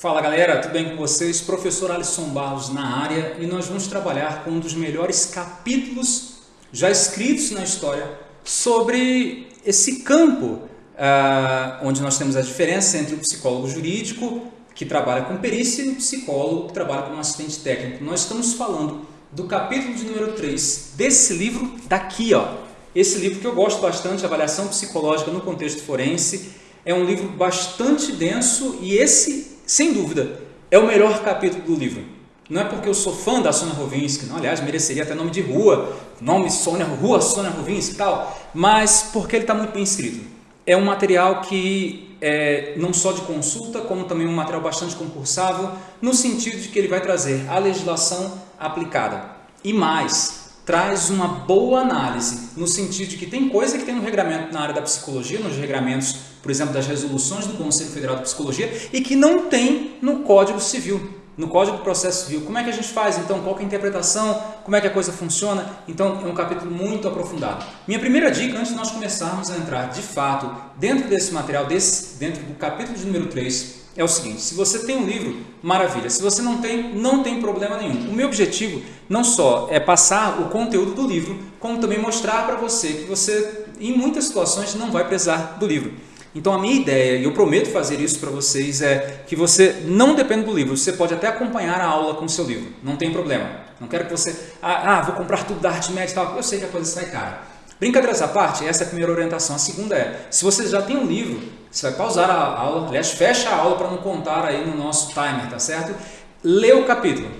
Fala galera, tudo bem com vocês? Professor Alisson Barros na área e nós vamos trabalhar com um dos melhores capítulos já escritos na história sobre esse campo uh, onde nós temos a diferença entre o psicólogo jurídico que trabalha com perícia e o psicólogo que trabalha como assistente técnico. Nós estamos falando do capítulo de número 3 desse livro daqui, ó. Esse livro que eu gosto bastante, Avaliação Psicológica no Contexto Forense, é um livro bastante denso e esse, sem dúvida, é o melhor capítulo do livro. Não é porque eu sou fã da Sônia Rovinsky, não, aliás, mereceria até nome de rua, nome Sônia, Rua Sônia Rovinsky e tal, mas porque ele está muito bem escrito. É um material que é não só de consulta, como também um material bastante concursável, no sentido de que ele vai trazer a legislação aplicada. E mais, traz uma boa análise, no sentido de que tem coisa que tem no regramento na área da psicologia, nos regramentos, por exemplo, das resoluções do Conselho Federal de Psicologia, e que não tem no Código Civil, no Código do Processo Civil. Como é que a gente faz, então? Qual é a interpretação? Como é que a coisa funciona? Então, é um capítulo muito aprofundado. Minha primeira dica, antes de nós começarmos a entrar, de fato, dentro desse material, desse, dentro do capítulo de número 3, é o seguinte, se você tem um livro, maravilha. Se você não tem, não tem problema nenhum. O meu objetivo não só é passar o conteúdo do livro, como também mostrar para você que você, em muitas situações, não vai precisar do livro. Então a minha ideia, e eu prometo fazer isso para vocês, é que você não dependa do livro, você pode até acompanhar a aula com o seu livro, não tem problema. Não quero que você, ah, ah vou comprar tudo da arte média e tal, eu sei que a coisa sai cara. Brincadeiras à parte, essa é a primeira orientação. A segunda é, se você já tem um livro, você vai pausar a aula, aliás, fecha a aula para não contar aí no nosso timer, tá certo? Lê o capítulo.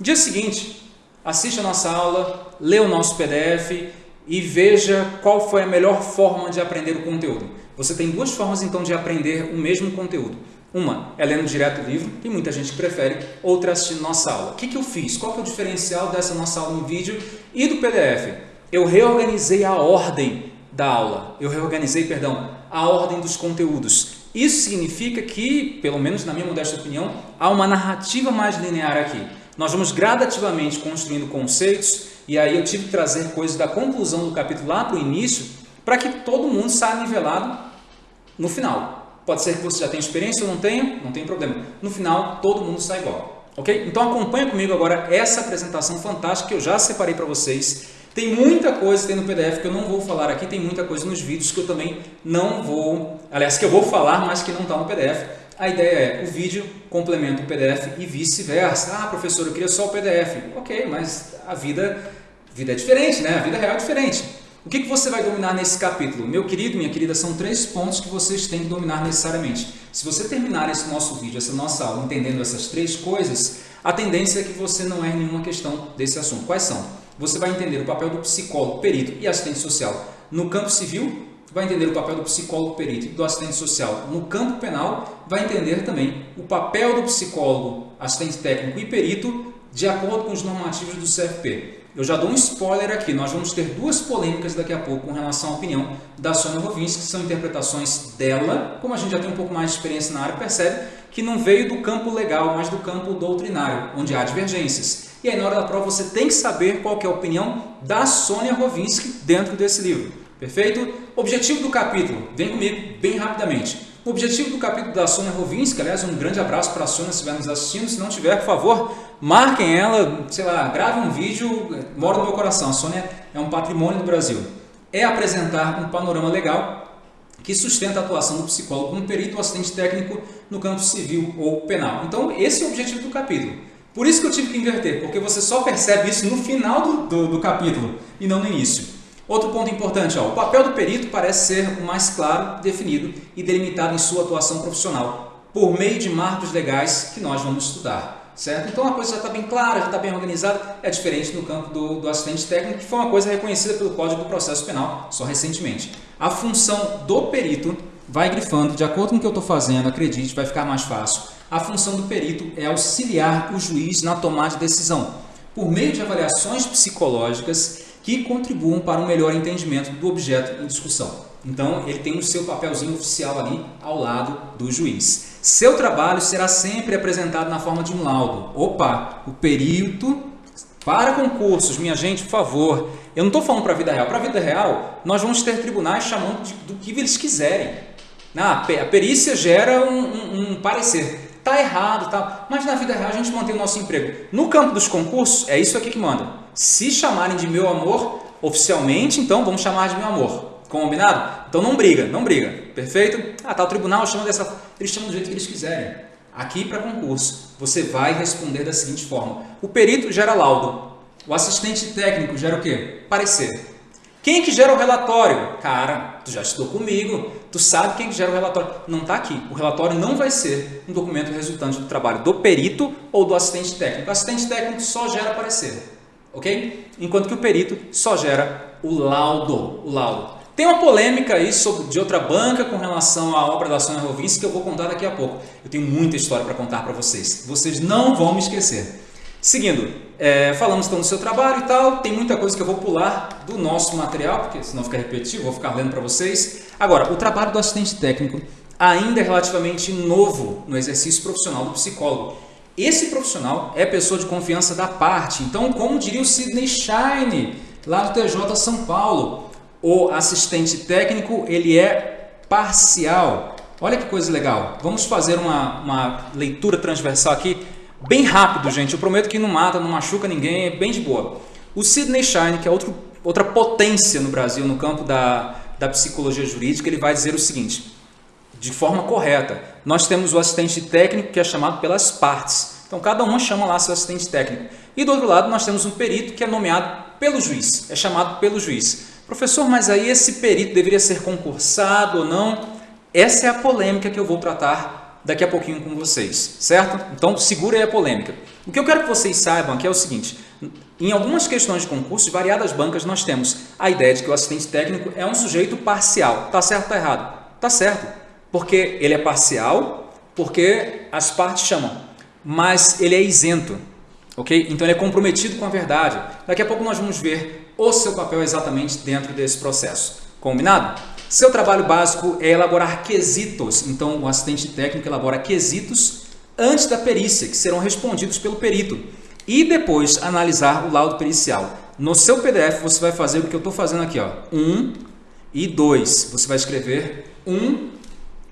Dia seguinte, assiste a nossa aula, lê o nosso PDF e veja qual foi a melhor forma de aprender o conteúdo. Você tem duas formas então de aprender o mesmo conteúdo. Uma é lendo direto o livro, tem muita gente que prefere, outra é assistindo nossa aula. O que, que eu fiz? Qual que é o diferencial dessa nossa aula em vídeo e do PDF? eu reorganizei a ordem da aula, eu reorganizei, perdão, a ordem dos conteúdos. Isso significa que, pelo menos na minha modesta opinião, há uma narrativa mais linear aqui. Nós vamos gradativamente construindo conceitos e aí eu tive que trazer coisas da conclusão do capítulo lá para o início para que todo mundo saia nivelado no final. Pode ser que você já tenha experiência ou não tenha, não tem problema. No final, todo mundo sai igual. Ok? Então acompanha comigo agora essa apresentação fantástica que eu já separei para vocês tem muita coisa tem no PDF que eu não vou falar aqui, tem muita coisa nos vídeos que eu também não vou, aliás, que eu vou falar, mas que não está no PDF. A ideia é, o vídeo complementa o PDF e vice-versa. Ah, professor, eu queria só o PDF. Ok, mas a vida, a vida é diferente, né? A vida real é diferente. O que, que você vai dominar nesse capítulo? Meu querido, minha querida, são três pontos que vocês têm que dominar necessariamente. Se você terminar esse nosso vídeo, essa nossa aula, entendendo essas três coisas, a tendência é que você não erre nenhuma questão desse assunto. Quais são? você vai entender o papel do psicólogo, perito e assistente social no campo civil, vai entender o papel do psicólogo, perito e do assistente social no campo penal, vai entender também o papel do psicólogo, assistente técnico e perito de acordo com os normativos do CFP. Eu já dou um spoiler aqui, nós vamos ter duas polêmicas daqui a pouco com relação à opinião da Sônia Rovinski, que são interpretações dela, como a gente já tem um pouco mais de experiência na área, percebe que não veio do campo legal, mas do campo doutrinário, onde há divergências. E aí na hora da prova você tem que saber qual que é a opinião da Sônia Rovinski dentro desse livro. Perfeito? Objetivo do capítulo, vem comigo bem rapidamente. O objetivo do capítulo da Sônia Rovinski, aliás, um grande abraço para a Sônia se estiver nos assistindo, se não tiver, por favor, marquem ela, sei lá, grave um vídeo, mora no meu coração. A Sônia é um patrimônio do Brasil. É apresentar um panorama legal que sustenta a atuação do psicólogo como perito ou assistente técnico no campo civil ou penal. Então, esse é o objetivo do capítulo. Por isso que eu tive que inverter, porque você só percebe isso no final do, do, do capítulo e não no início. Outro ponto importante, ó, o papel do perito parece ser o mais claro, definido e delimitado em sua atuação profissional, por meio de marcos legais que nós vamos estudar. Certo? Então a coisa já está bem clara, já está bem organizada, é diferente no campo do, do assistente técnico, que foi uma coisa reconhecida pelo Código do Processo Penal só recentemente. A função do perito vai grifando, de acordo com o que eu estou fazendo, acredite, vai ficar mais fácil a função do perito é auxiliar o juiz na tomada de decisão, por meio de avaliações psicológicas que contribuam para um melhor entendimento do objeto em discussão. Então, ele tem o seu papelzinho oficial ali ao lado do juiz. Seu trabalho será sempre apresentado na forma de um laudo. Opa, o perito para concursos, minha gente, por favor, eu não estou falando para a vida real. Para a vida real, nós vamos ter tribunais chamando de, do que eles quiserem. Ah, a perícia gera um, um, um parecer. Tá errado, tá? Mas na vida real a gente mantém o nosso emprego. No campo dos concursos, é isso aqui que manda. Se chamarem de meu amor oficialmente, então vamos chamar de meu amor. Combinado? Então não briga, não briga. Perfeito? Ah, tá, o tribunal chama dessa... Eles chamam do jeito que eles quiserem. Aqui para concurso, você vai responder da seguinte forma. O perito gera laudo. O assistente técnico gera o quê? Parecer. Quem que gera o relatório? Cara, tu já estudou comigo, tu sabe quem que gera o relatório. Não está aqui. O relatório não vai ser um documento resultante do trabalho do perito ou do assistente técnico. O assistente técnico só gera parecer, ok? Enquanto que o perito só gera o laudo. O laudo. Tem uma polêmica aí sobre, de outra banca com relação à obra da Sônia Rovinski que eu vou contar daqui a pouco. Eu tenho muita história para contar para vocês. Vocês não vão me esquecer. Seguindo, é, falamos então do seu trabalho e tal, tem muita coisa que eu vou pular do nosso material, porque senão fica repetitivo, vou ficar lendo para vocês. Agora, o trabalho do assistente técnico ainda é relativamente novo no exercício profissional do psicólogo. Esse profissional é pessoa de confiança da parte, então como diria o Sidney Shine, lá do TJ São Paulo, o assistente técnico ele é parcial. Olha que coisa legal, vamos fazer uma, uma leitura transversal aqui Bem rápido, gente. Eu prometo que não mata, não machuca ninguém, é bem de boa. O Sidney Shine, que é outro, outra potência no Brasil no campo da, da psicologia jurídica, ele vai dizer o seguinte, de forma correta. Nós temos o assistente técnico que é chamado pelas partes. Então, cada uma chama lá seu assistente técnico. E do outro lado, nós temos um perito que é nomeado pelo juiz, é chamado pelo juiz. Professor, mas aí esse perito deveria ser concursado ou não? Essa é a polêmica que eu vou tratar daqui a pouquinho com vocês, certo? Então segura aí a polêmica. O que eu quero que vocês saibam aqui é o seguinte, em algumas questões de concurso, de variadas bancas, nós temos a ideia de que o assistente técnico é um sujeito parcial. Tá certo ou tá errado? Tá certo, porque ele é parcial, porque as partes chamam, mas ele é isento, ok? Então ele é comprometido com a verdade. Daqui a pouco nós vamos ver o seu papel exatamente dentro desse processo. Combinado? Seu trabalho básico é elaborar quesitos, então o assistente técnico elabora quesitos antes da perícia, que serão respondidos pelo perito, e depois analisar o laudo pericial. No seu PDF você vai fazer o que eu estou fazendo aqui, ó, 1 um e 2. Você vai escrever 1 um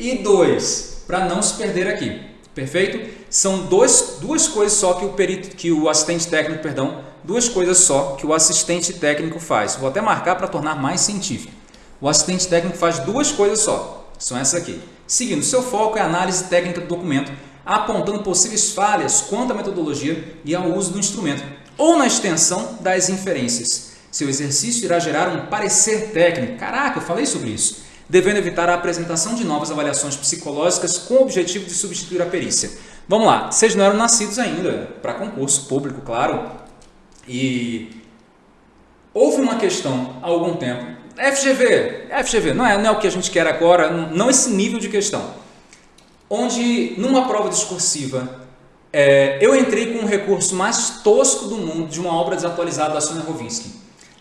e 2, para não se perder aqui, perfeito? São dois, duas coisas só que o, perito, que o assistente técnico, perdão, duas coisas só que o assistente técnico faz. Vou até marcar para tornar mais científico. O assistente técnico faz duas coisas só, são essas aqui. Seguindo, seu foco é a análise técnica do documento, apontando possíveis falhas quanto à metodologia e ao uso do instrumento, ou na extensão das inferências. Seu exercício irá gerar um parecer técnico. Caraca, eu falei sobre isso. Devendo evitar a apresentação de novas avaliações psicológicas com o objetivo de substituir a perícia. Vamos lá, vocês não eram nascidos ainda para concurso público, claro. E houve uma questão há algum tempo FGV, FGV, não é, não é o que a gente quer agora, não esse nível de questão. Onde, numa prova discursiva, é, eu entrei com o recurso mais tosco do mundo de uma obra desatualizada da Sonia Rovinsky.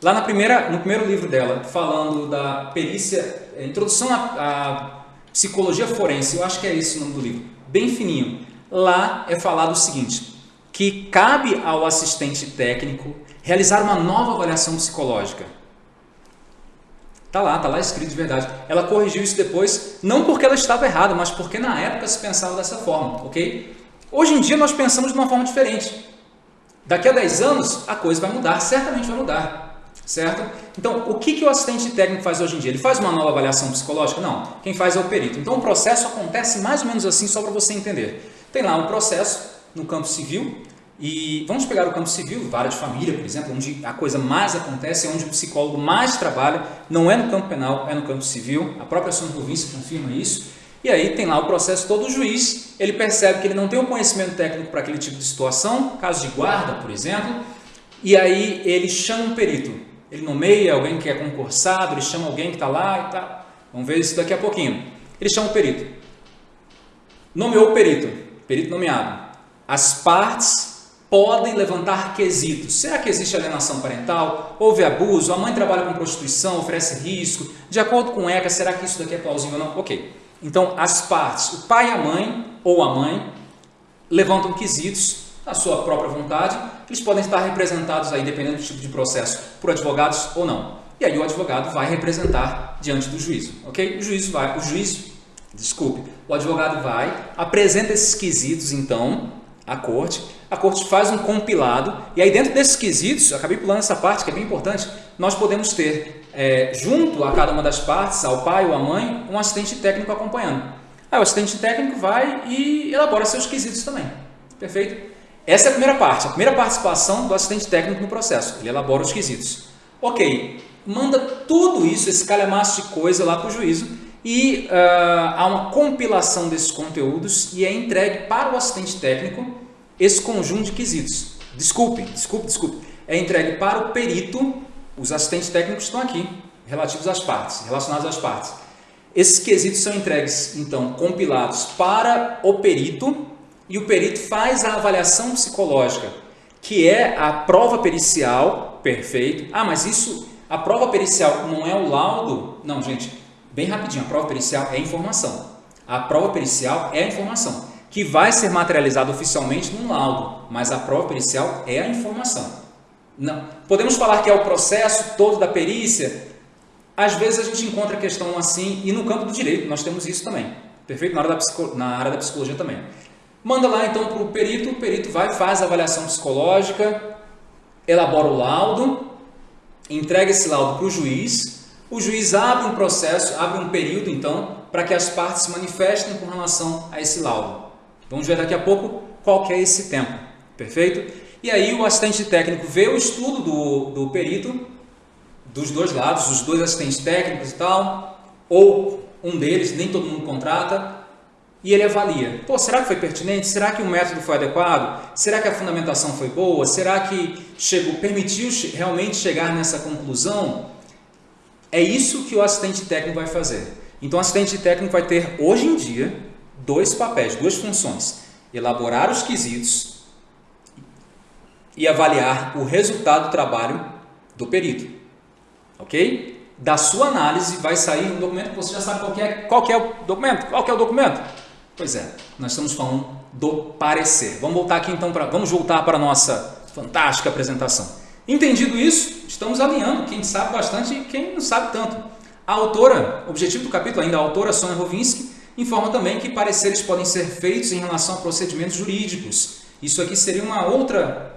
Lá na primeira, no primeiro livro dela, falando da perícia, é, Introdução à, à Psicologia Forense, eu acho que é esse o nome do livro, bem fininho. Lá é falado o seguinte, que cabe ao assistente técnico realizar uma nova avaliação psicológica Tá lá, tá lá escrito de verdade. Ela corrigiu isso depois, não porque ela estava errada, mas porque na época se pensava dessa forma, ok? Hoje em dia nós pensamos de uma forma diferente. Daqui a 10 anos a coisa vai mudar, certamente vai mudar, certo? Então, o que, que o assistente técnico faz hoje em dia? Ele faz uma nova avaliação psicológica? Não, quem faz é o perito. Então, o processo acontece mais ou menos assim, só para você entender. Tem lá um processo no campo civil, e vamos pegar o campo civil, vara de família, por exemplo, onde a coisa mais acontece, é onde o psicólogo mais trabalha, não é no campo penal, é no campo civil. A própria Sônia Província confirma isso. E aí tem lá o processo todo, o juiz, ele percebe que ele não tem o um conhecimento técnico para aquele tipo de situação, caso de guarda, por exemplo, e aí ele chama um perito. Ele nomeia alguém que é concursado, ele chama alguém que está lá e tal. Vamos ver isso daqui a pouquinho. Ele chama o perito. Nomeou o perito, perito nomeado. As partes podem levantar quesitos. Será que existe alienação parental? Houve abuso? A mãe trabalha com prostituição, oferece risco? De acordo com o ECA, será que isso daqui é plausível ou não? Ok. Então, as partes, o pai e a mãe, ou a mãe, levantam quesitos à sua própria vontade. Eles podem estar representados aí, dependendo do tipo de processo, por advogados ou não. E aí o advogado vai representar diante do juízo, ok? O juiz vai, o juiz Desculpe. O advogado vai, apresenta esses quesitos, então, à corte. A corte faz um compilado e aí dentro desses quesitos, acabei pulando essa parte que é bem importante, nós podemos ter é, junto a cada uma das partes, ao pai ou à mãe, um assistente técnico acompanhando. Aí o assistente técnico vai e elabora seus quesitos também. Perfeito? Essa é a primeira parte, a primeira participação do assistente técnico no processo. Ele elabora os quesitos. Ok, manda tudo isso, esse calhamaço de coisa lá para o juízo e uh, há uma compilação desses conteúdos e é entregue para o assistente técnico esse conjunto de quesitos. Desculpe, desculpe, desculpe. É entregue para o perito, os assistentes técnicos estão aqui, relativos às partes, relacionados às partes. Esses quesitos são entregues, então, compilados para o perito e o perito faz a avaliação psicológica, que é a prova pericial, perfeito. Ah, mas isso, a prova pericial não é o laudo? Não, gente, bem rapidinho, a prova pericial é informação. A prova pericial é a informação, que vai ser materializada oficialmente num laudo, mas a prova pericial é a informação. Não. Podemos falar que é o processo todo da perícia? Às vezes a gente encontra questão assim, e no campo do direito nós temos isso também. Perfeito? Na da, na área da psicologia também. Manda lá então para o perito, o perito vai, faz a avaliação psicológica, elabora o laudo, entrega esse laudo para o juiz, o juiz abre um processo, abre um período, então, para que as partes se manifestem com relação a esse laudo. Vamos ver daqui a pouco qual que é esse tempo, perfeito? E aí o assistente técnico vê o estudo do, do perito, dos dois lados, os dois assistentes técnicos e tal, ou um deles, nem todo mundo contrata, e ele avalia. Pô, será que foi pertinente? Será que o método foi adequado? Será que a fundamentação foi boa? Será que chegou, permitiu realmente chegar nessa conclusão? É isso que o assistente técnico vai fazer. Então, o assistente técnico vai ter, hoje em dia, dois papéis, duas funções. Elaborar os quesitos e avaliar o resultado do trabalho do perito. Ok? Da sua análise vai sair um documento que você já sabe qual é, qual é o documento. Qual é o documento? Pois é, nós estamos falando do parecer. Vamos voltar aqui então para, vamos voltar para a nossa fantástica apresentação. Entendido isso, estamos alinhando quem sabe bastante e quem não sabe tanto. A autora, objetivo do capítulo ainda, a autora Sônia Rovinski, informa também que pareceres podem ser feitos em relação a procedimentos jurídicos. Isso aqui seria uma outra,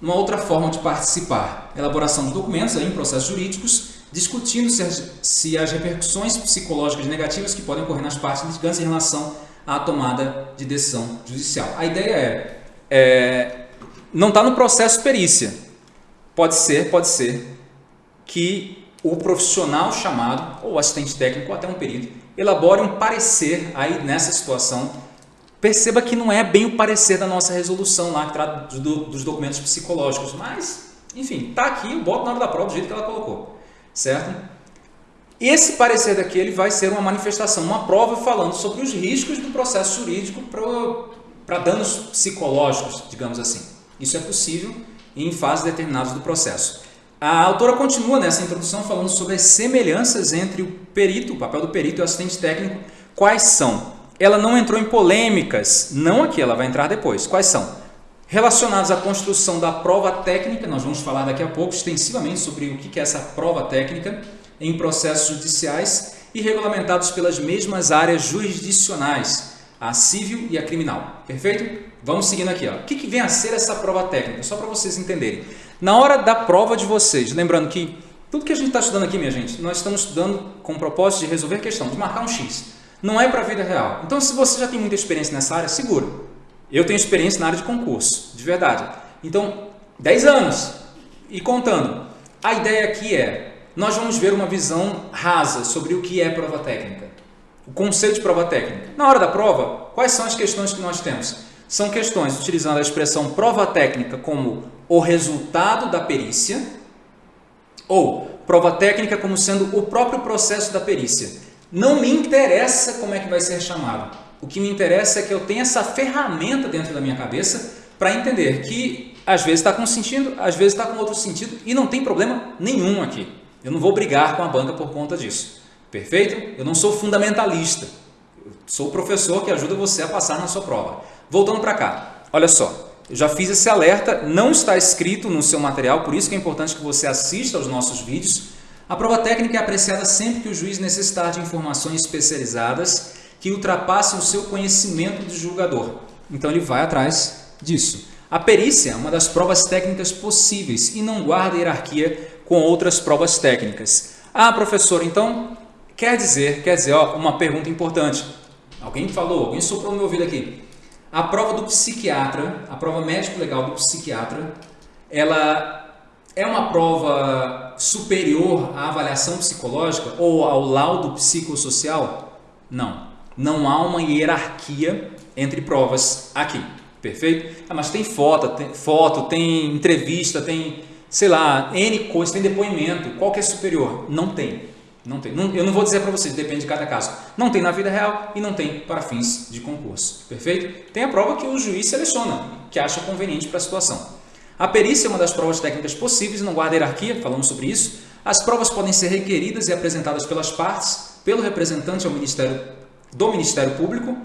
uma outra forma de participar. Elaboração de documentos aí, em processos jurídicos, discutindo se as, se as repercussões psicológicas negativas que podem ocorrer nas partes litigantes em relação à tomada de decisão judicial. A ideia é, é não está no processo perícia, Pode ser, pode ser que o profissional chamado, ou assistente técnico, ou até um perito, elabore um parecer aí nessa situação. Perceba que não é bem o parecer da nossa resolução lá, que trata do, dos documentos psicológicos, mas, enfim, está aqui, eu boto na hora da prova do jeito que ela colocou, certo? Esse parecer daqui ele vai ser uma manifestação, uma prova falando sobre os riscos do processo jurídico para danos psicológicos, digamos assim. Isso é possível em fases determinadas do processo. A autora continua nessa introdução falando sobre as semelhanças entre o perito, o papel do perito e o assistente técnico. Quais são? Ela não entrou em polêmicas, não aqui, ela vai entrar depois. Quais são? Relacionados à construção da prova técnica, nós vamos falar daqui a pouco extensivamente sobre o que é essa prova técnica em processos judiciais e regulamentados pelas mesmas áreas jurisdicionais, a civil e a criminal. Perfeito? Vamos seguindo aqui. Ó. O que, que vem a ser essa prova técnica? Só para vocês entenderem. Na hora da prova de vocês, lembrando que tudo que a gente está estudando aqui, minha gente, nós estamos estudando com o propósito de resolver questão, de marcar um X. Não é para a vida real. Então, se você já tem muita experiência nessa área, segura. Eu tenho experiência na área de concurso, de verdade. Então, 10 anos e contando. A ideia aqui é, nós vamos ver uma visão rasa sobre o que é prova técnica. O conceito de prova técnica. Na hora da prova, quais são as questões que nós temos? são questões utilizando a expressão prova técnica como o resultado da perícia ou prova técnica como sendo o próprio processo da perícia. Não me interessa como é que vai ser chamado. O que me interessa é que eu tenha essa ferramenta dentro da minha cabeça para entender que às vezes está com um sentido, às vezes está com outro sentido e não tem problema nenhum aqui. Eu não vou brigar com a banca por conta disso. Perfeito? Eu não sou fundamentalista. Eu sou o professor que ajuda você a passar na sua prova. Voltando para cá, olha só, eu já fiz esse alerta, não está escrito no seu material, por isso que é importante que você assista aos nossos vídeos. A prova técnica é apreciada sempre que o juiz necessitar de informações especializadas que ultrapassem o seu conhecimento do julgador. Então ele vai atrás disso. A perícia é uma das provas técnicas possíveis e não guarda hierarquia com outras provas técnicas. Ah, professor, então quer dizer, quer dizer, ó, uma pergunta importante. Alguém falou, alguém soprou no meu ouvido aqui. A prova do psiquiatra, a prova médico-legal do psiquiatra, ela é uma prova superior à avaliação psicológica ou ao laudo psicossocial? Não. Não há uma hierarquia entre provas aqui. Perfeito? Ah, mas tem foto, tem foto, tem entrevista, tem, sei lá, N coisas, tem depoimento. Qual que é superior? Não tem. Não tem. Eu não vou dizer para vocês, depende de cada caso. Não tem na vida real e não tem para fins de concurso. Perfeito? Tem a prova que o juiz seleciona, que acha conveniente para a situação. A perícia é uma das provas técnicas possíveis, não guarda hierarquia, falamos sobre isso. As provas podem ser requeridas e apresentadas pelas partes, pelo representante ao Ministério, do Ministério Público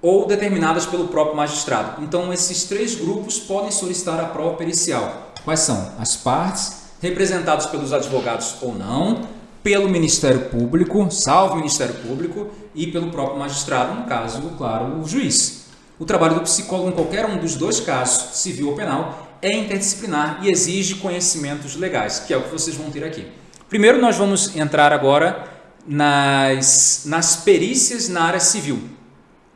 ou determinadas pelo próprio magistrado. Então, esses três grupos podem solicitar a prova pericial. Quais são? As partes, representados pelos advogados ou não, pelo Ministério Público, salvo Ministério Público, e pelo próprio magistrado, no caso, claro, o juiz. O trabalho do psicólogo em qualquer um dos dois casos, civil ou penal, é interdisciplinar e exige conhecimentos legais, que é o que vocês vão ter aqui. Primeiro, nós vamos entrar agora nas, nas perícias na área civil.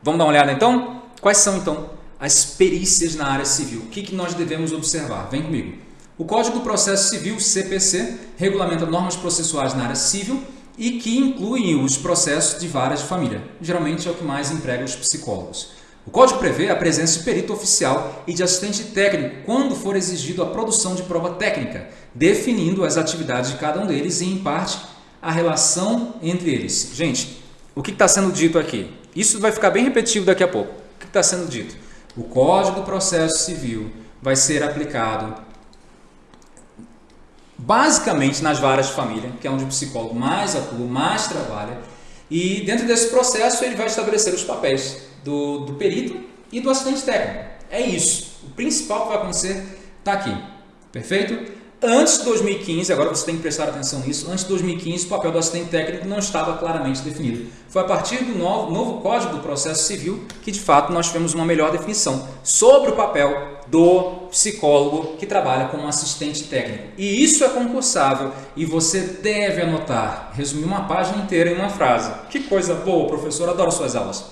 Vamos dar uma olhada então? Quais são então as perícias na área civil? O que, que nós devemos observar? Vem comigo. O Código do Processo Civil, CPC, regulamenta normas processuais na área civil e que incluem os processos de varas de família. Geralmente é o que mais emprega os psicólogos. O Código prevê a presença de perito oficial e de assistente técnico quando for exigido a produção de prova técnica, definindo as atividades de cada um deles e, em parte, a relação entre eles. Gente, o que está sendo dito aqui? Isso vai ficar bem repetitivo daqui a pouco. O que está sendo dito? O Código do Processo Civil vai ser aplicado basicamente nas varas de família, que é onde o psicólogo mais atua, mais trabalha, e dentro desse processo ele vai estabelecer os papéis do, do perito e do assistente técnico. É isso. O principal que vai acontecer está aqui. Perfeito? Antes de 2015, agora você tem que prestar atenção nisso, antes de 2015 o papel do assistente técnico não estava claramente definido. Foi a partir do novo, novo Código do Processo Civil que de fato nós tivemos uma melhor definição sobre o papel do psicólogo que trabalha como assistente técnico. E isso é concursável e você deve anotar, resumir uma página inteira em uma frase. Que coisa boa, professor, adoro suas aulas.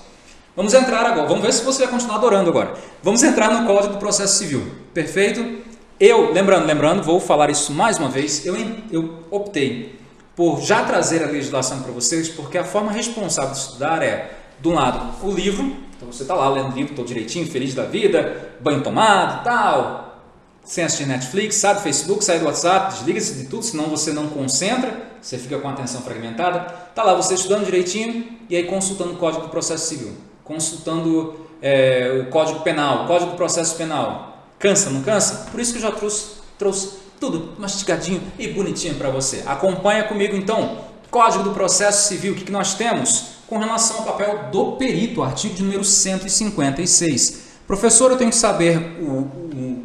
Vamos entrar agora, vamos ver se você vai continuar adorando agora. Vamos entrar no Código do Processo Civil, perfeito? Eu, lembrando, lembrando, vou falar isso mais uma vez, eu, eu optei por já trazer a legislação para vocês, porque a forma responsável de estudar é, de um lado, o livro, então você está lá lendo o livro, estou direitinho, feliz da vida, banho tomado, tal, sem assistir Netflix, sai do Facebook, sai do WhatsApp, desliga-se de tudo, senão você não concentra, você fica com a atenção fragmentada. Está lá você estudando direitinho e aí consultando o Código do Processo Civil, consultando é, o Código Penal, o Código do Processo Penal, Cansa, não cansa? Por isso que eu já trouxe, trouxe tudo mastigadinho e bonitinho para você. Acompanha comigo então. Código do Processo Civil, o que, que nós temos? Com relação ao papel do perito, artigo de número 156. Professor, eu tenho que saber o, o,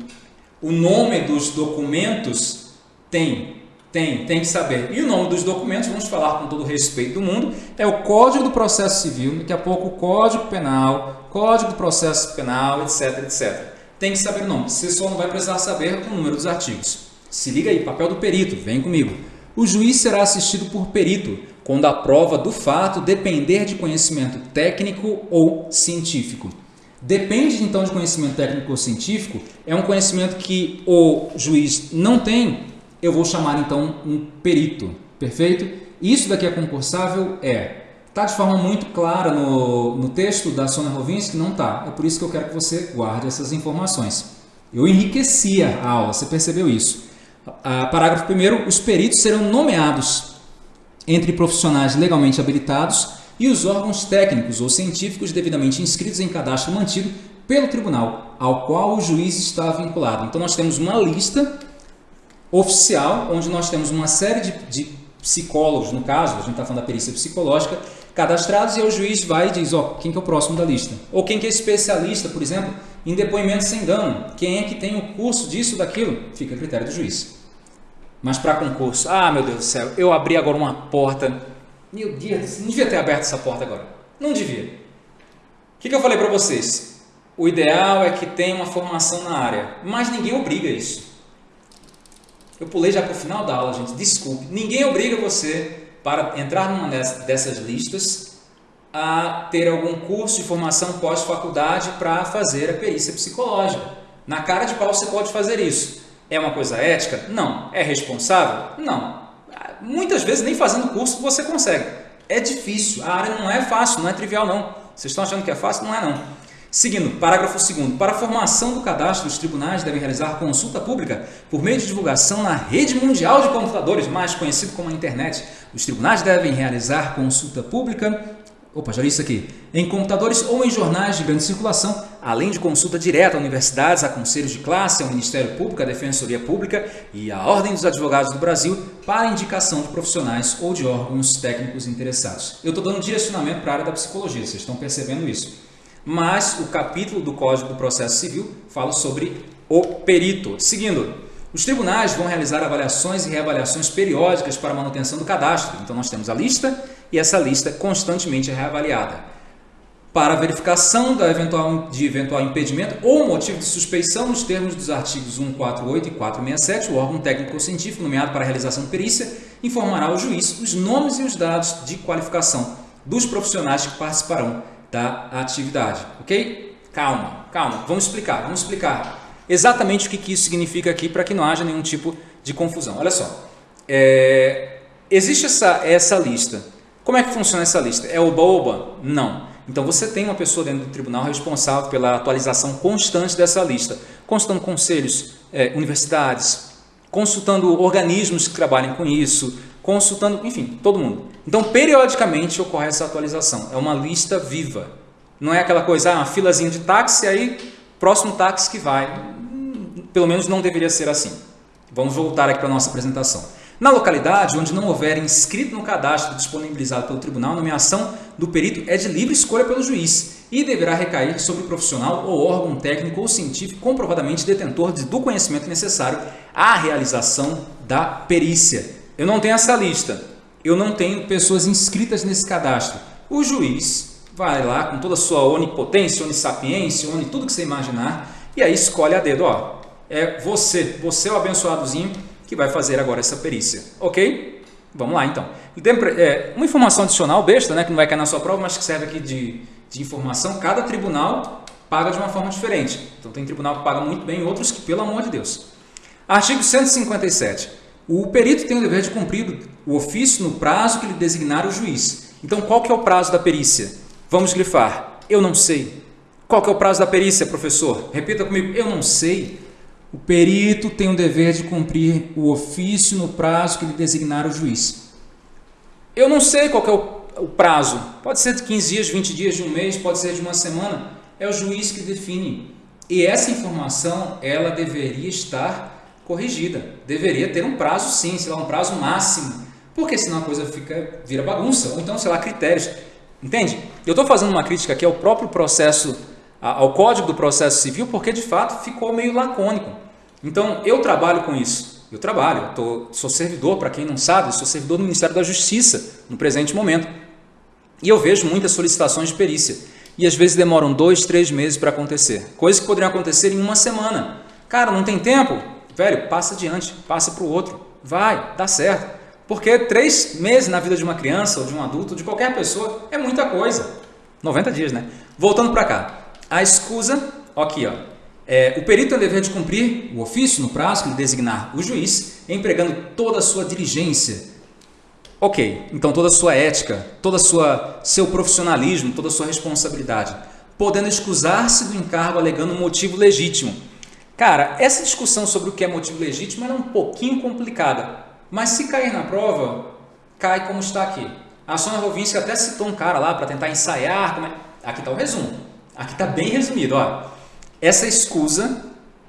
o nome dos documentos? Tem, tem, tem que saber. E o nome dos documentos, vamos falar com todo o respeito do mundo, é o Código do Processo Civil, daqui a pouco o Código Penal, Código do Processo Penal, etc, etc tem que saber o nome. Você só não vai precisar saber o número dos artigos. Se liga aí, papel do perito, vem comigo. O juiz será assistido por perito quando a prova do fato depender de conhecimento técnico ou científico. Depende então de conhecimento técnico ou científico, é um conhecimento que o juiz não tem, eu vou chamar então um perito, perfeito? Isso daqui é concursável? É. Está de forma muito clara no, no texto da Sônia Rovinski? Não está. É por isso que eu quero que você guarde essas informações. Eu enriquecia a aula, você percebeu isso. A, parágrafo 1 os peritos serão nomeados entre profissionais legalmente habilitados e os órgãos técnicos ou científicos devidamente inscritos em cadastro mantido pelo tribunal ao qual o juiz está vinculado. Então nós temos uma lista oficial onde nós temos uma série de, de psicólogos, no caso, a gente está falando da perícia psicológica, cadastrados e o juiz vai e diz, ó, quem que é o próximo da lista? Ou quem que é especialista, por exemplo, em depoimento sem dano? Quem é que tem o curso disso, daquilo? Fica a critério do juiz. Mas para concurso, ah, meu Deus do céu, eu abri agora uma porta. Meu Deus, não devia ter aberto essa porta agora. Não devia. O que, que eu falei para vocês? O ideal é que tenha uma formação na área, mas ninguém obriga isso. Eu pulei já para o final da aula, gente, desculpe. Ninguém obriga você para entrar numa dessas listas a ter algum curso de formação pós-faculdade para fazer a perícia psicológica. Na cara de pau você pode fazer isso. É uma coisa ética? Não. É responsável? Não. Muitas vezes nem fazendo curso você consegue. É difícil, a área não é fácil, não é trivial não. Vocês estão achando que é fácil? Não é não. Seguindo, parágrafo 2 Para a formação do cadastro, os tribunais devem realizar consulta pública por meio de divulgação na rede mundial de computadores, mais conhecido como a internet. Os tribunais devem realizar consulta pública Opa, já li isso aqui. Em computadores ou em jornais de grande circulação, além de consulta direta a universidades, a conselhos de classe, ao Ministério Público, à Defensoria Pública e à Ordem dos Advogados do Brasil para indicação de profissionais ou de órgãos técnicos interessados. Eu estou dando direcionamento para a área da psicologia, vocês estão percebendo isso. Mas o capítulo do Código do Processo Civil fala sobre o perito. Seguindo, os tribunais vão realizar avaliações e reavaliações periódicas para manutenção do cadastro. Então, nós temos a lista e essa lista constantemente é reavaliada. Para verificação da eventual, de eventual impedimento ou motivo de suspeição nos termos dos artigos 148 e 467, o órgão técnico científico nomeado para a realização de perícia informará ao juiz os nomes e os dados de qualificação dos profissionais que participarão da atividade. Ok? Calma, calma. Vamos explicar, vamos explicar exatamente o que, isso significa aqui para que não haja nenhum tipo de confusão. Olha só, é, existe essa, essa lista como é que funciona essa lista? É oba-oba? Não. Então você tem uma pessoa dentro do tribunal responsável pela atualização constante dessa lista, consultando conselhos, é, universidades, consultando organismos que trabalhem com isso, consultando, enfim, todo mundo. Então, periodicamente ocorre essa atualização. É uma lista viva. Não é aquela coisa, ah, uma filazinha de táxi, aí próximo táxi que vai. Pelo menos não deveria ser assim. Vamos voltar aqui para a nossa apresentação. Na localidade onde não houver inscrito no cadastro disponibilizado pelo tribunal, a nomeação do perito é de livre escolha pelo juiz e deverá recair sobre o profissional ou órgão técnico ou científico comprovadamente detentor do conhecimento necessário à realização da perícia. Eu não tenho essa lista, eu não tenho pessoas inscritas nesse cadastro. O juiz vai lá com toda a sua onipotência, onissapiência, oni, tudo que você imaginar, e aí escolhe a dedo, ó, é você, você é o abençoadozinho, que vai fazer agora essa perícia. Ok? Vamos lá então. É, uma informação adicional, besta, né, que não vai cair na sua prova, mas que serve aqui de, de informação. Cada tribunal paga de uma forma diferente. Então tem tribunal que paga muito bem, outros que, pelo amor de Deus. Artigo 157. O perito tem o dever de cumprir o ofício no prazo que lhe designar o juiz. Então qual que é o prazo da perícia? Vamos grifar. Eu não sei. Qual que é o prazo da perícia, professor? Repita comigo. Eu não sei. O perito tem o dever de cumprir o ofício no prazo que lhe designar o juiz. Eu não sei qual é o, prazo. Pode ser de 15 dias, 20 dias, de um mês, pode ser de uma semana. É o juiz que define. E essa informação, ela deveria estar corrigida. Deveria ter um prazo sim, sei lá, um prazo máximo. Porque senão a coisa fica, vira bagunça. Ou então, sei lá, critérios. Entende? Eu estou fazendo uma crítica aqui ao próprio processo, ao Código do Processo Civil, porque de fato ficou meio lacônico. Então, eu trabalho com isso. Eu trabalho, eu tô, sou servidor, para quem não sabe, sou servidor do Ministério da Justiça no presente momento. E eu vejo muitas solicitações de perícia. E às vezes demoram dois, três meses para acontecer. Coisas que poderiam acontecer em uma semana. Cara, não tem tempo? Velho, passa adiante, passa para o outro. Vai, dá certo. Porque três meses na vida de uma criança, ou de um adulto, de qualquer pessoa, é muita coisa. 90 dias, né? Voltando para cá. A escusa, aqui, ó, é, o perito tem o dever de cumprir o ofício no prazo lhe designar o juiz, empregando toda a sua diligência. Ok, então toda a sua ética, todo seu profissionalismo, toda a sua responsabilidade, podendo excusar-se do encargo alegando um motivo legítimo. Cara, essa discussão sobre o que é motivo legítimo é um pouquinho complicada, mas se cair na prova, cai como está aqui. A Sônia Rovinski até citou um cara lá para tentar ensaiar. Como é... Aqui está o resumo. Aqui está bem resumido. Ó essa escusa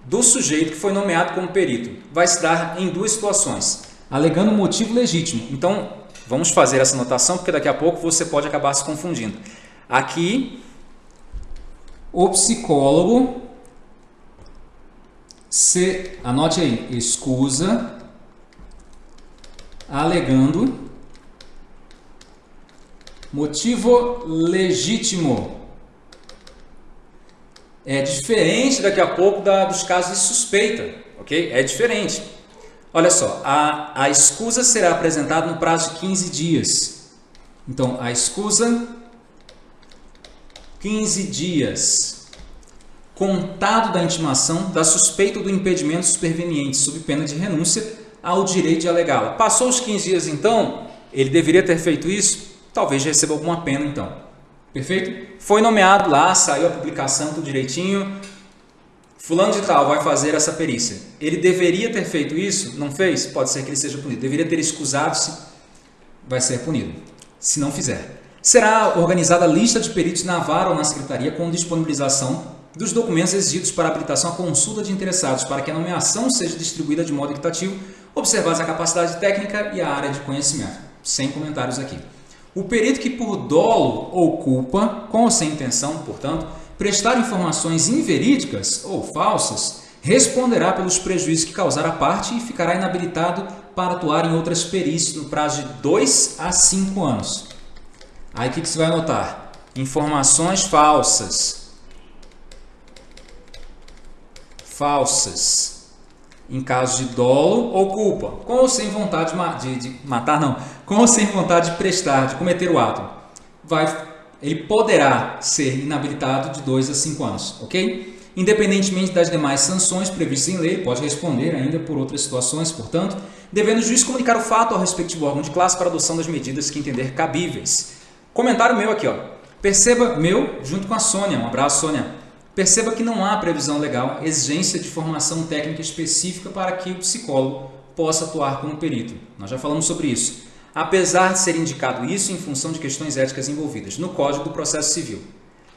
do sujeito que foi nomeado como perito vai se dar em duas situações, alegando motivo legítimo. Então, vamos fazer essa anotação, porque daqui a pouco você pode acabar se confundindo. Aqui, o psicólogo se, anote aí, escusa alegando Motivo legítimo. É diferente daqui a pouco da, dos casos de suspeita, ok? É diferente. Olha só, a, a escusa será apresentada no prazo de 15 dias. Então, a escusa, 15 dias. Contado da intimação da suspeita do impedimento superveniente, sob pena de renúncia ao direito de alegá-la. Passou os 15 dias, então, ele deveria ter feito isso? Talvez receba alguma pena, então. Perfeito? Foi nomeado lá, saiu a publicação, tudo direitinho, Fulano de tal vai fazer essa perícia. Ele deveria ter feito isso? Não fez? Pode ser que ele seja punido. Deveria ter escusado-se? Vai ser punido. Se não fizer. Será organizada a lista de peritos na vara ou na secretaria com disponibilização dos documentos exigidos para habilitação à consulta de interessados para que a nomeação seja distribuída de modo equitativo, observadas a capacidade técnica e a área de conhecimento. Sem comentários aqui. O perito que por dolo ou culpa, com ou sem intenção, portanto, prestar informações inverídicas ou falsas, responderá pelos prejuízos que causar a parte e ficará inabilitado para atuar em outras perícias no prazo de 2 a 5 anos. Aí o que, que você vai anotar? Informações falsas. Falsas. Em caso de dolo ou culpa, com ou sem vontade de, de, de matar, não, com ou sem vontade de prestar, de cometer o ato, vai ele poderá ser inabilitado de 2 a 5 anos, ok? Independentemente das demais sanções previstas em lei, pode responder ainda por outras situações, portanto, devendo o juiz comunicar o fato ao respectivo órgão de classe para adoção das medidas que entender cabíveis. Comentário meu aqui, ó. Perceba, meu, junto com a Sônia, um abraço, Sônia. Perceba que não há previsão legal, exigência de formação técnica específica para que o psicólogo possa atuar como perito. Nós já falamos sobre isso apesar de ser indicado isso em função de questões éticas envolvidas no Código do Processo Civil.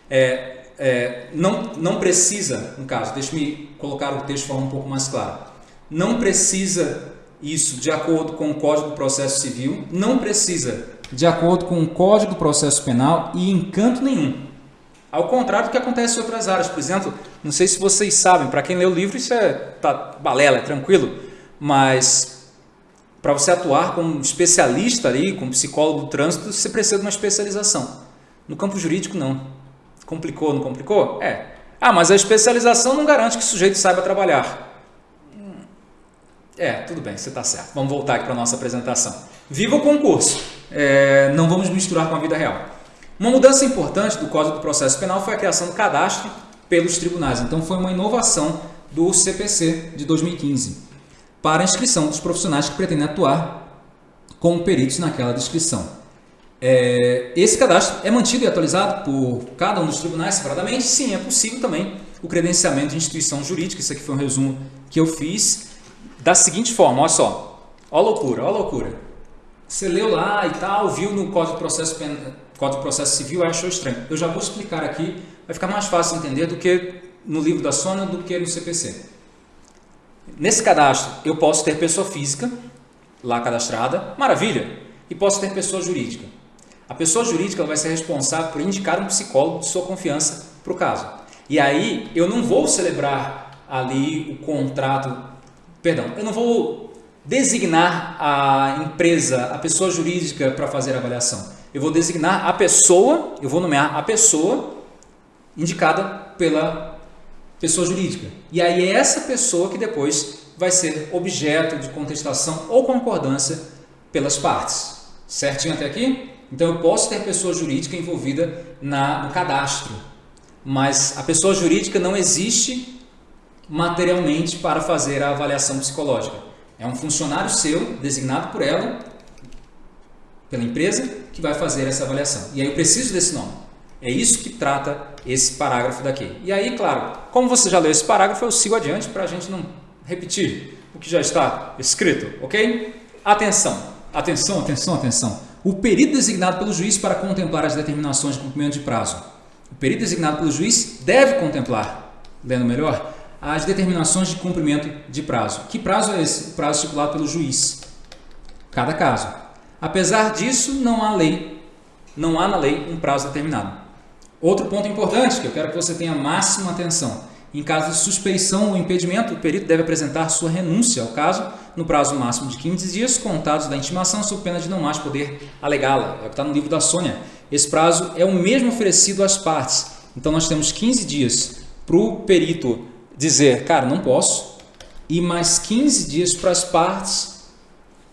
É, é, não, não precisa, no caso, deixe-me colocar o texto de forma um pouco mais clara, não precisa isso de acordo com o Código do Processo Civil, não precisa de acordo com o Código do Processo Penal e em canto nenhum. Ao contrário do que acontece em outras áreas. Por exemplo, não sei se vocês sabem, para quem lê o livro isso é tá, balela, é tranquilo, mas para você atuar como especialista ali, como psicólogo do trânsito, você precisa de uma especialização. No campo jurídico, não. Complicou, não complicou? É. Ah, mas a especialização não garante que o sujeito saiba trabalhar. É, tudo bem, você está certo. Vamos voltar aqui para a nossa apresentação. Viva o concurso. É, não vamos misturar com a vida real. Uma mudança importante do Código do Processo Penal foi a criação do cadastro pelos tribunais. Então, foi uma inovação do CPC de 2015 para a inscrição dos profissionais que pretendem atuar como peritos naquela descrição. É, esse cadastro é mantido e atualizado por cada um dos tribunais separadamente? Sim, é possível também o credenciamento de instituição jurídica. Isso aqui foi um resumo que eu fiz da seguinte forma, olha só. A loucura, a loucura. Você leu lá e tal, viu no Código de Processo, Código de Processo Civil achou estranho. Eu já vou explicar aqui, vai ficar mais fácil entender do que no livro da Sônia do que no CPC. Nesse cadastro, eu posso ter pessoa física lá cadastrada, maravilha, e posso ter pessoa jurídica. A pessoa jurídica vai ser responsável por indicar um psicólogo de sua confiança para o caso. E aí eu não vou celebrar ali o contrato, perdão, eu não vou designar a empresa, a pessoa jurídica para fazer a avaliação. Eu vou designar a pessoa, eu vou nomear a pessoa indicada pela pessoa jurídica. E aí é essa pessoa que depois vai ser objeto de contestação ou concordância pelas partes. Certinho até aqui? Então eu posso ter pessoa jurídica envolvida na, no cadastro, mas a pessoa jurídica não existe materialmente para fazer a avaliação psicológica. É um funcionário seu, designado por ela, pela empresa, que vai fazer essa avaliação. E aí eu preciso desse nome. É isso que trata esse parágrafo daqui. E aí, claro, como você já leu esse parágrafo, eu sigo adiante para a gente não repetir o que já está escrito, ok? Atenção, atenção, atenção, atenção. O perito designado pelo juiz para contemplar as determinações de cumprimento de prazo. O perito designado pelo juiz deve contemplar, lendo melhor, as determinações de cumprimento de prazo. Que prazo é esse? O prazo estipulado pelo juiz. Cada caso. Apesar disso, não há lei, não há na lei um prazo determinado. Outro ponto importante que eu quero que você tenha máxima atenção. Em caso de suspeição ou impedimento, o perito deve apresentar sua renúncia ao caso no prazo máximo de 15 dias contados da intimação, sob pena de não mais poder alegá-la. É o que está no livro da Sônia. esse prazo é o mesmo oferecido às partes. Então nós temos 15 dias para o perito dizer, cara, não posso, e mais 15 dias para as partes,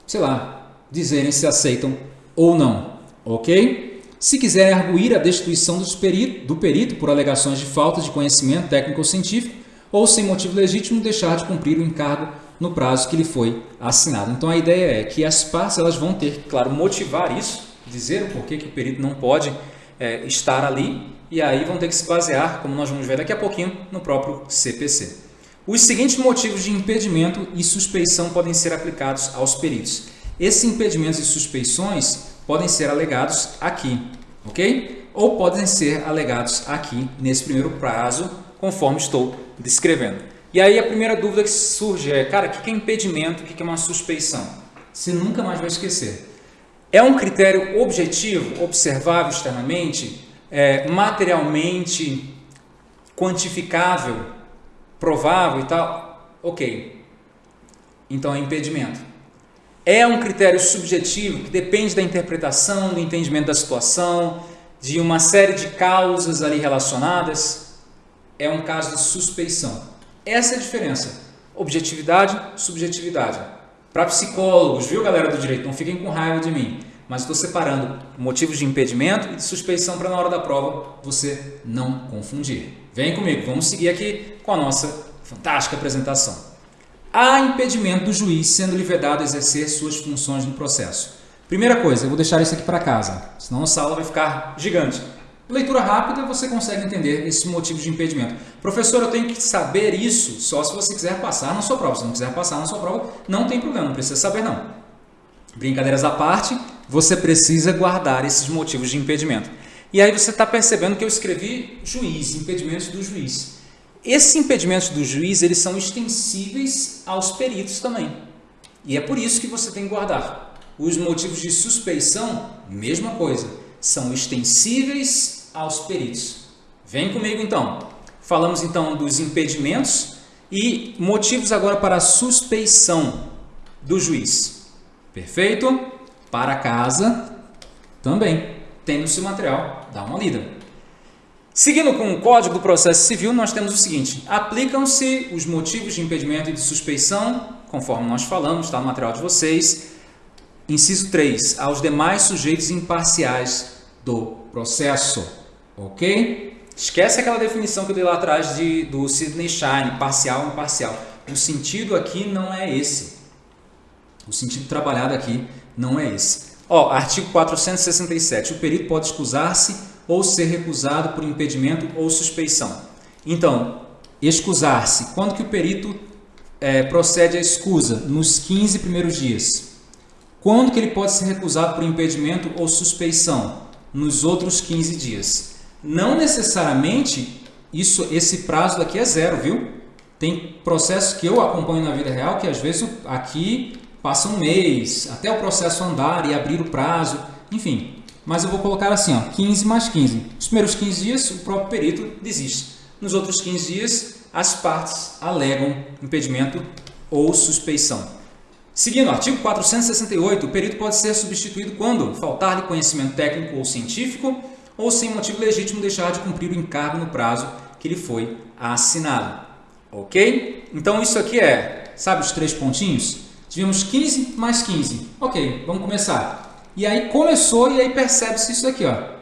sei lá, dizerem se aceitam ou não, ok? Se quiserem arguir a destituição perito, do perito por alegações de falta de conhecimento técnico ou científico, ou sem motivo legítimo deixar de cumprir o encargo no prazo que lhe foi assinado. Então a ideia é que as partes elas vão ter que, claro, motivar isso, dizer o porquê que o perito não pode é, estar ali, e aí vão ter que se basear, como nós vamos ver daqui a pouquinho, no próprio CPC. Os seguintes motivos de impedimento e suspeição podem ser aplicados aos peritos. Esses impedimentos e suspeições podem ser alegados aqui, ok? Ou podem ser alegados aqui nesse primeiro prazo, conforme estou descrevendo. E aí a primeira dúvida que surge é, cara, o que é impedimento, o que é uma suspeição? Você nunca mais vai esquecer. É um critério objetivo, observável externamente, é, materialmente quantificável, provável e tal? Ok. Então é impedimento. É um critério subjetivo que depende da interpretação, do entendimento da situação, de uma série de causas ali relacionadas. É um caso de suspeição. Essa é a diferença. Objetividade, subjetividade. Para psicólogos, viu galera do direito? Não fiquem com raiva de mim. Mas estou separando motivos de impedimento e de suspeição para na hora da prova você não confundir. Vem comigo, vamos seguir aqui com a nossa fantástica apresentação. Há impedimento do juiz sendo lhe vedado exercer suas funções no processo. Primeira coisa, eu vou deixar isso aqui para casa, senão a sala vai ficar gigante. Leitura rápida, você consegue entender esses motivos de impedimento. Professor, eu tenho que saber isso só se você quiser passar na sua prova. Se não quiser passar na sua prova, não tem problema, não precisa saber não. Brincadeiras à parte, você precisa guardar esses motivos de impedimento. E aí você está percebendo que eu escrevi juiz, impedimentos do juiz. Esses impedimentos do juiz, eles são extensíveis aos peritos também. E é por isso que você tem que guardar. Os motivos de suspeição, mesma coisa são extensíveis aos peritos. Vem comigo então. Falamos então dos impedimentos e motivos agora para a suspeição do juiz. Perfeito? Para casa também. No seu material, dá uma lida. Seguindo com o Código do Processo Civil, nós temos o seguinte: aplicam-se os motivos de impedimento e de suspeição, conforme nós falamos, está no material de vocês. Inciso 3, aos demais sujeitos imparciais do processo, ok? Esquece aquela definição que eu dei lá atrás de, do Sidney Shine, parcial e imparcial. O sentido aqui não é esse. O sentido trabalhado aqui não é esse. Ó, artigo 467. O perito pode excusar-se ou ser recusado por impedimento ou suspeição. Então, excusar-se. Quando que o perito é, procede à escusa? Nos 15 primeiros dias. Quando que ele pode ser recusado por impedimento ou suspeição? nos outros 15 dias. Não necessariamente isso, esse prazo daqui é zero, viu? Tem processos que eu acompanho na vida real que às vezes aqui passa um mês, até o processo andar e abrir o prazo, enfim. Mas eu vou colocar assim, ó, 15 mais 15. Os primeiros 15 dias o próprio perito desiste. Nos outros 15 dias as partes alegam impedimento ou suspeição. Seguindo, artigo 468, o perito pode ser substituído quando faltar-lhe conhecimento técnico ou científico ou sem motivo legítimo deixar de cumprir o encargo no prazo que lhe foi assinado. Ok? Então isso aqui é, sabe os três pontinhos? Tivemos 15 mais 15. Ok, vamos começar. E aí começou e aí percebe-se isso aqui. ó.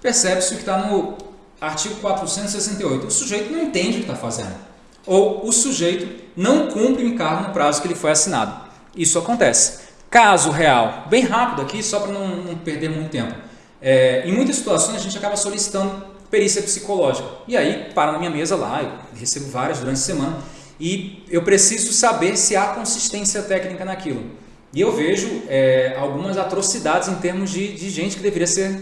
Percebe-se o que está no artigo 468. O sujeito não entende o que está fazendo ou o sujeito não cumpre o encargo no prazo que ele foi assinado. Isso acontece. Caso real, bem rápido aqui, só para não, não, perder muito tempo. É, em muitas situações a gente acaba solicitando perícia psicológica. E aí, para na minha mesa lá, eu recebo várias durante a semana, e eu preciso saber se há consistência técnica naquilo. E eu vejo é, algumas atrocidades em termos de, de gente que deveria ser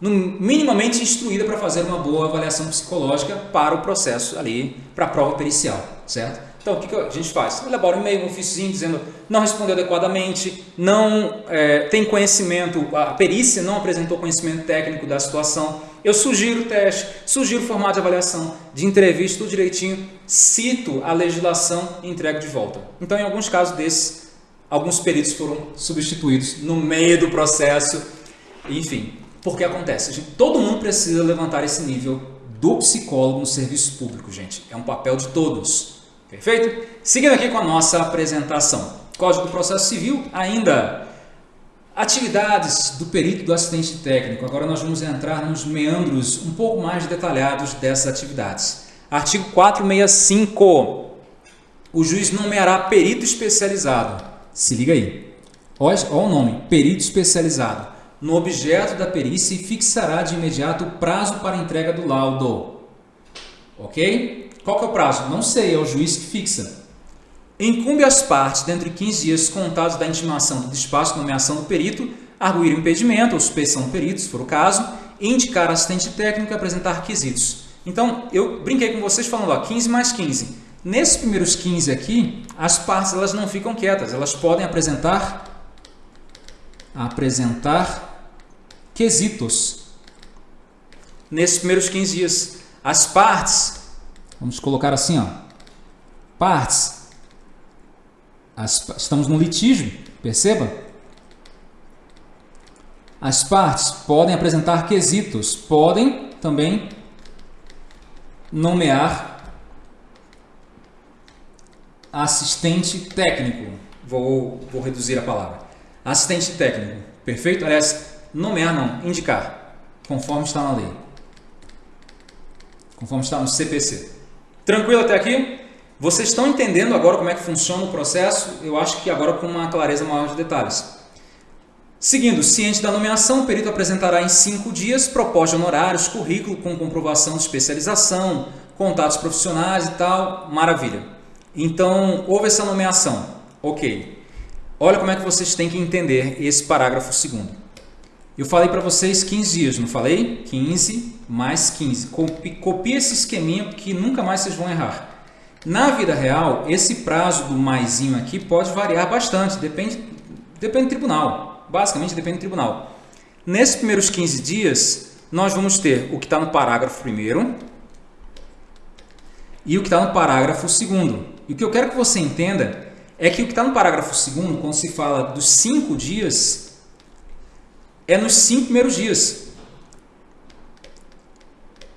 minimamente instruída para fazer uma boa avaliação psicológica para o processo ali, para a prova pericial, certo? Então, o que, que a gente faz? Elabora um e-mail, um ofício dizendo não respondeu adequadamente, não é, tem conhecimento, a perícia não apresentou conhecimento técnico da situação. Eu sugiro o teste, sugiro o formato de avaliação, de entrevista, tudo direitinho, cito a legislação e entrego de volta. Então, em alguns casos desses, alguns peritos foram substituídos no meio do processo enfim, porque acontece. Gente, todo mundo precisa levantar esse nível do psicólogo no serviço público, gente. É um papel de todos. Perfeito? Seguindo aqui com a nossa apresentação. Código do Processo Civil, ainda atividades do perito do assistente técnico. Agora nós vamos entrar nos meandros um pouco mais detalhados dessas atividades. Artigo 465. O juiz nomeará perito especializado. Se liga aí. Olha, o nome, perito especializado. No objeto da perícia e fixará de imediato o prazo para entrega do laudo. Ok? Qual que é o prazo? Não sei, é o juiz que fixa. Incumbe às partes, dentro de 15 dias contados da intimação do despacho de nomeação do perito, arguir o impedimento ou suspeição do perito, se for o caso, indicar assistente técnico e apresentar requisitos. Então, eu brinquei com vocês falando, ó, 15 mais 15. Nesses primeiros 15 aqui, as partes elas não ficam quietas, elas podem apresentar apresentar quesitos. Nesses primeiros 15 dias, as partes, vamos colocar assim, ó, partes. As, estamos no litígio, perceba? As partes podem apresentar quesitos, podem também nomear assistente técnico. Vou, vou reduzir a palavra. Assistente técnico, perfeito? Aliás, nomear não, indicar, conforme está na lei. Conforme está no CPC. Tranquilo até aqui? Vocês estão entendendo agora como é que funciona o processo? Eu acho que agora com uma clareza maior de detalhes. Seguindo, ciente da nomeação, o perito apresentará em cinco dias proposta de honorários, currículo com comprovação de especialização, contatos profissionais e tal. Maravilha. Então, houve essa nomeação. Ok. Olha como é que vocês têm que entender esse parágrafo segundo. Eu falei para vocês 15 dias, não falei? 15 mais 15. Copie esse esqueminha que nunca mais vocês vão errar. Na vida real, esse prazo do maisinho aqui pode variar bastante, depende, depende do tribunal. Basicamente depende do tribunal. Nesses primeiros 15 dias, nós vamos ter o que está no parágrafo primeiro e o que está no parágrafo segundo. E o que eu quero que você entenda é que o que está no parágrafo segundo, quando se fala dos cinco dias, é nos cinco primeiros dias.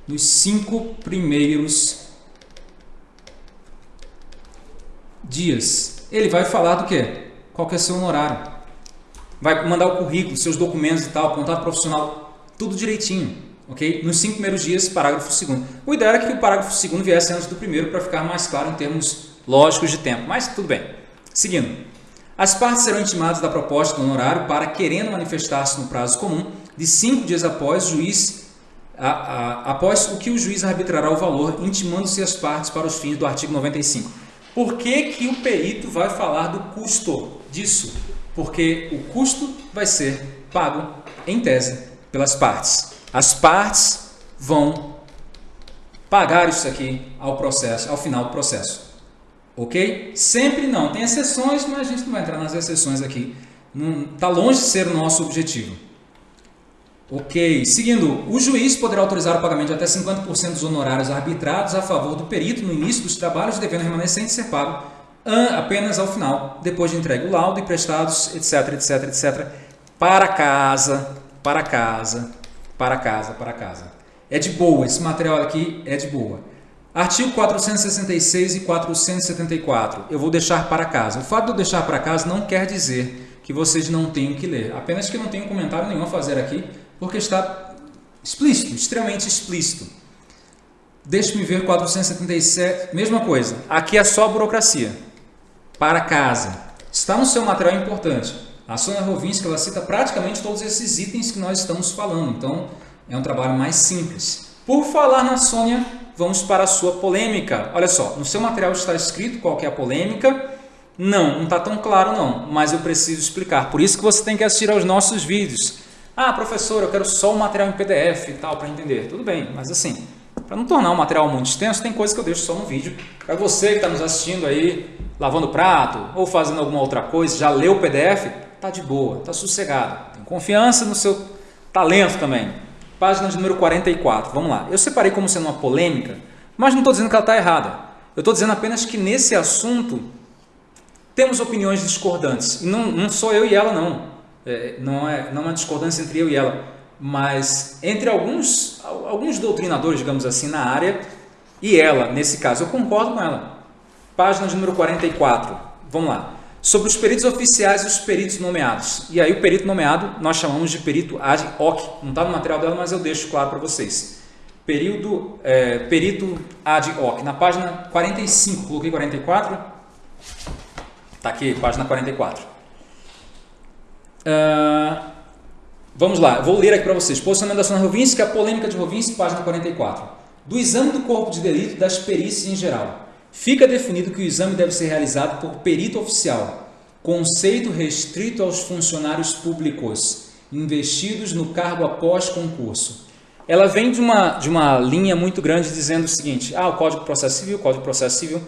Nos cinco primeiros dias. Ele vai falar do quê? Qual que é seu honorário. Vai mandar o currículo, seus documentos e tal, contato profissional, tudo direitinho. Ok? Nos cinco primeiros dias, parágrafo segundo. O ideal era que o parágrafo segundo viesse antes do primeiro para ficar mais claro em termos lógicos de tempo. Mas tudo bem. Seguindo. As partes serão intimadas da proposta do honorário para, querendo manifestar-se no prazo comum, de cinco dias após o juiz a, a, após o que o juiz arbitrará o valor, intimando-se as partes para os fins do artigo 95. Por que, que o perito vai falar do custo disso? Porque o custo vai ser pago, em tese, pelas partes. As partes vão pagar isso aqui ao processo, ao final do processo. Ok? Sempre não. Tem exceções, mas a gente não vai entrar nas exceções aqui. Está longe de ser o nosso objetivo. Ok, seguindo, o juiz poderá autorizar o pagamento de até 50% dos honorários arbitrados a favor do perito no início dos trabalhos, devendo remanescente ser pago apenas ao final, depois de entregue o laudo e prestados, etc, etc, etc, para casa, para casa, para casa, para casa. É de boa, esse material aqui é de boa. Artigo 466 e 474, eu vou deixar para casa. O fato de eu deixar para casa não quer dizer que vocês não tenham que ler, apenas que não tenho comentário nenhum a fazer aqui, porque está explícito, extremamente explícito. Deixe-me ver 477, mesma coisa. Aqui é só burocracia. Para casa. Está no seu material importante. A Sônia Rovinski ela cita praticamente todos esses itens que nós estamos falando. Então, é um trabalho mais simples. Por falar na Sônia, vamos para a sua polêmica. Olha só, no seu material está escrito qual é a polêmica. Não, não está tão claro não, mas eu preciso explicar. Por isso que você tem que assistir aos nossos vídeos. Ah, professor, eu quero só o material em PDF e tal para entender. Tudo bem, mas assim, para não tornar o material muito extenso, tem coisas que eu deixo só no vídeo. Para você que está nos assistindo aí, lavando prato ou fazendo alguma outra coisa, já leu o PDF, tá de boa, tá sossegado. Tem confiança no seu talento também. Página número 44, vamos lá. Eu separei como sendo uma polêmica, mas não estou dizendo que ela está errada. Eu estou dizendo apenas que nesse assunto temos opiniões discordantes. E não, não sou eu e ela, não. é, não, é, não é uma discordância entre eu e ela, mas entre alguns, alguns doutrinadores, digamos assim, na área, e ela, nesse caso, eu concordo com ela. Página número 44, vamos lá. Sobre os peritos oficiais e os peritos nomeados. E aí o perito nomeado nós chamamos de perito ad hoc. Não está no material dela, mas eu deixo claro para vocês. Período, é, perito ad hoc. Na página 45, coloquei 44. Está aqui, página 44. Uh, vamos lá, vou ler aqui para vocês. Posicionamento da Sônia Rovinski, a polêmica de Rovinski, página 44. Do exame do corpo de delito das perícias em geral. Fica definido que o exame deve ser realizado por perito oficial, conceito restrito aos funcionários públicos, investidos no cargo após concurso. Ela vem de uma, de uma linha muito grande dizendo o seguinte, ah, o Código de Processo Civil, Código de Processo Civil,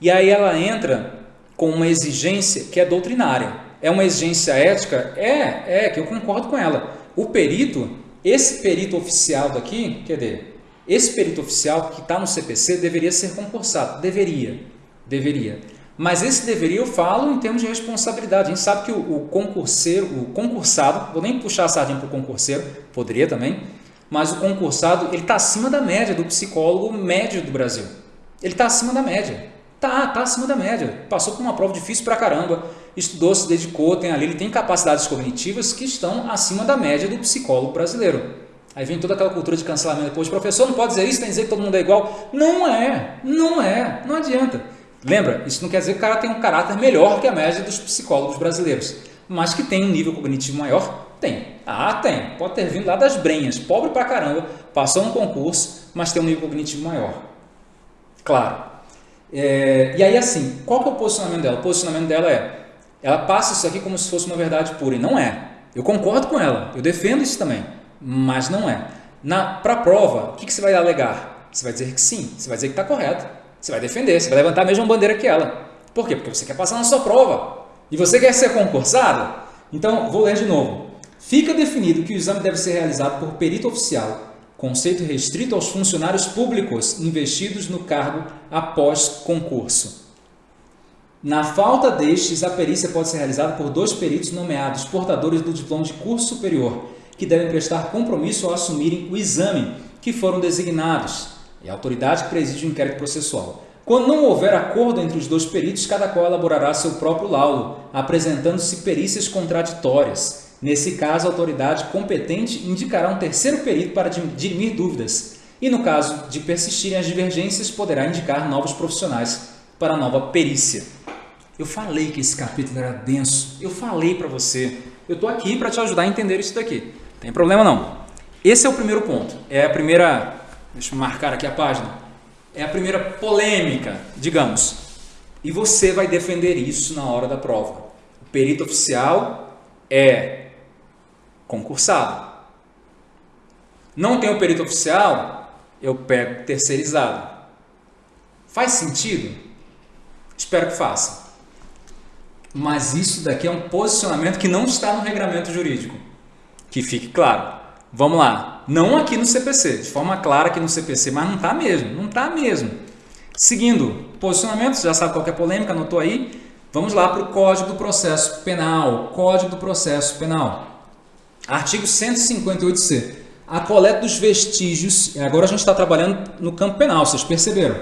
e aí ela entra com uma exigência que é doutrinária. É uma exigência ética? É, é, que eu concordo com ela. O perito, esse perito oficial daqui, quer dizer, esse perito oficial que está no CPC deveria ser concursado. Deveria. Deveria. Mas esse deveria eu falo em termos de responsabilidade. A gente sabe que o, o concurseiro, o concursado, vou nem puxar a sardinha para o concurseiro, poderia também, mas o concursado ele está acima da média do psicólogo médio do Brasil. Ele está acima da média. Tá, tá acima da média. Passou por uma prova difícil pra caramba, estudou, se dedicou, tem ali, ele tem capacidades cognitivas que estão acima da média do psicólogo brasileiro. Aí vem toda aquela cultura de cancelamento depois. Professor, não pode dizer isso, tem que dizer que todo mundo é igual. Não é, não é, não adianta. Lembra, isso não quer dizer que o cara tem um caráter melhor que a média dos psicólogos brasileiros. Mas que tem um nível cognitivo maior, tem. Ah, tem. Pode ter vindo lá das brenhas, pobre pra caramba, passou um concurso, mas tem um nível cognitivo maior. Claro. É, e aí assim, qual que é o posicionamento dela? O posicionamento dela é, ela passa isso aqui como se fosse uma verdade pura, e não é. Eu concordo com ela, eu defendo isso também mas não é. Para a prova, o que, que você vai alegar? Você vai dizer que sim, você vai dizer que está correto, você vai defender, você vai levantar a mesma bandeira que ela. Por quê? Porque você quer passar na sua prova e você quer ser concursado. Então, vou ler de novo. Fica definido que o exame deve ser realizado por perito oficial, conceito restrito aos funcionários públicos investidos no cargo após concurso. Na falta destes, a perícia pode ser realizada por dois peritos nomeados portadores do diploma de curso superior, que devem prestar compromisso ao assumirem o exame que foram designados e a autoridade que preside o inquérito processual. Quando não houver acordo entre os dois peritos, cada qual elaborará seu próprio laudo, apresentando-se perícias contraditórias. Nesse caso, a autoridade competente indicará um terceiro perito para dirimir dúvidas e, no caso de persistirem as divergências, poderá indicar novos profissionais para a nova perícia. Eu falei que esse capítulo era denso, eu falei para você, eu estou aqui para te ajudar a entender isso daqui. Tem problema não. Esse é o primeiro ponto. É a primeira, deixa eu marcar aqui a página. É a primeira polêmica, digamos. E você vai defender isso na hora da prova. O perito oficial é concursado. Não tem o perito oficial, eu pego terceirizado. Faz sentido? Espero que faça. Mas isso daqui é um posicionamento que não está no regramento jurídico. Que fique claro. Vamos lá. Não aqui no CPC, de forma clara aqui no CPC, mas não está mesmo, não está mesmo. Seguindo, posicionamento, já sabe qual é a polêmica, anotou aí? Vamos lá para o Código do Processo Penal. Código do Processo Penal. Artigo 158c. A coleta dos vestígios, agora a gente está trabalhando no campo penal, vocês perceberam?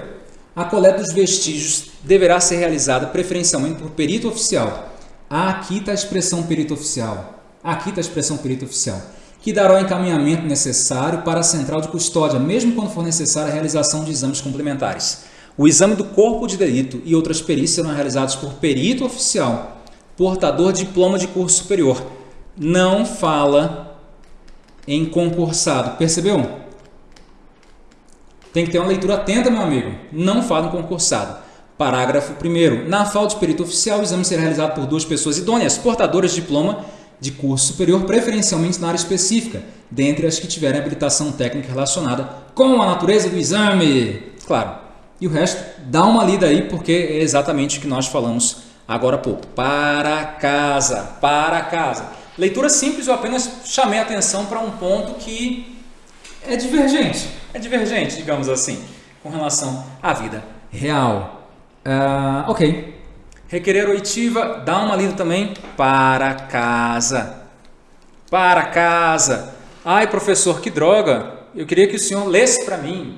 A coleta dos vestígios deverá ser realizada preferencialmente por perito oficial. Aqui está a expressão perito oficial. Aqui está a expressão perito oficial, que dará o encaminhamento necessário para a central de custódia, mesmo quando for necessária a realização de exames complementares. O exame do corpo de delito e outras perícias serão realizados por perito oficial, portador de diploma de curso superior. Não fala em concursado. Percebeu? Tem que ter uma leitura atenta, meu amigo. Não fala em concursado. Parágrafo 1. Na falta de perito oficial, o exame será realizado por duas pessoas idôneas, portadoras de diploma de curso superior, preferencialmente na área específica, dentre as que tiverem habilitação técnica relacionada com a natureza do exame. Claro. E o resto, dá uma lida aí, porque é exatamente o que nós falamos agora há pouco. Para casa, para casa. Leitura simples, eu apenas chamei a atenção para um ponto que é divergente. É divergente, digamos assim, com relação à vida real. Uh, ok. Requerer oitiva, dá uma lida também para casa. para casa. Ai, professor, que droga, eu queria que o senhor lesse para mim.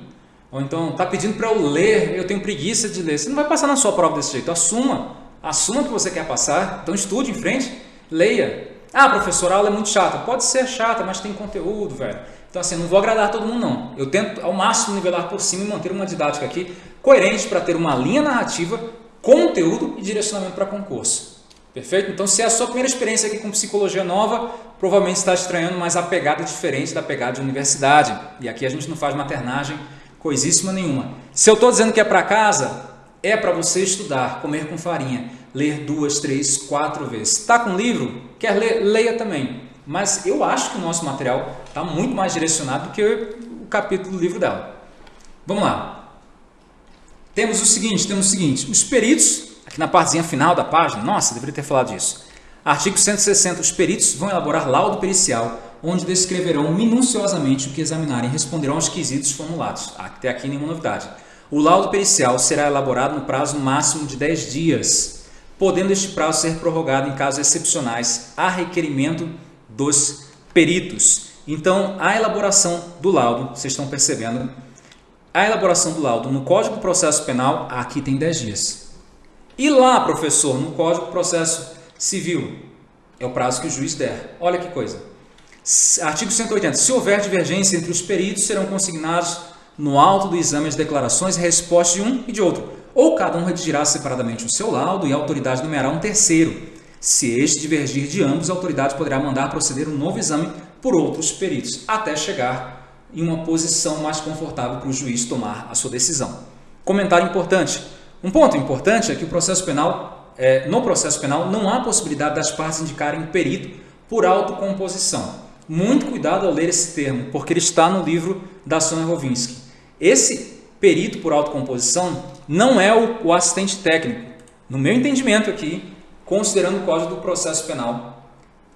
Ou então, está pedindo para eu ler, eu tenho preguiça de ler. Você não vai passar na sua prova desse jeito, assuma. Assuma que você quer passar, então estude em frente, leia. Ah, professor, a aula é muito chata. Pode ser chata, mas tem conteúdo, velho. Então, assim, não vou agradar todo mundo, não. Eu tento ao máximo nivelar por cima e manter uma didática aqui coerente para ter uma linha narrativa, conteúdo e direcionamento para concurso. Perfeito? Então, se é a sua primeira experiência aqui com psicologia nova, provavelmente está estranhando, mas a pegada é diferente da pegada de universidade. E aqui a gente não faz maternagem coisíssima nenhuma. Se eu estou dizendo que é para casa, é para você estudar, comer com farinha, ler duas, três, quatro vezes. Está com livro? Quer ler? Leia também. Mas eu acho que o nosso material está muito mais direcionado do que o capítulo do livro dela. Vamos lá. Temos o seguinte, temos o seguinte, os peritos, aqui na partezinha final da página, nossa, deveria ter falado disso. Artigo 160, os peritos vão elaborar laudo pericial, onde descreverão minuciosamente o que examinarem e responderão aos quesitos formulados. Até aqui nenhuma novidade. O laudo pericial será elaborado no prazo máximo de 10 dias, podendo este prazo ser prorrogado em casos excepcionais a requerimento dos peritos. Então, a elaboração do laudo, vocês estão percebendo, a elaboração do laudo no Código de Processo Penal, aqui tem 10 dias. E lá, professor, no Código de Processo Civil, é o prazo que o juiz der. Olha que coisa. Artigo 180. Se houver divergência entre os peritos, serão consignados no alto do exame as declarações e respostas de um e de outro, ou cada um redigirá separadamente o seu laudo e a autoridade numerará um terceiro. Se este divergir de ambos, a autoridade poderá mandar proceder um novo exame por outros peritos, até chegar em uma posição mais confortável para o juiz tomar a sua decisão. Comentário importante. Um ponto importante é que o processo penal, é, no processo penal não há possibilidade das partes indicarem perito por autocomposição. Muito cuidado ao ler esse termo, porque ele está no livro da Sônia Rovinski. Esse perito por autocomposição não é o, o assistente técnico. No meu entendimento aqui, considerando o Código do Processo Penal,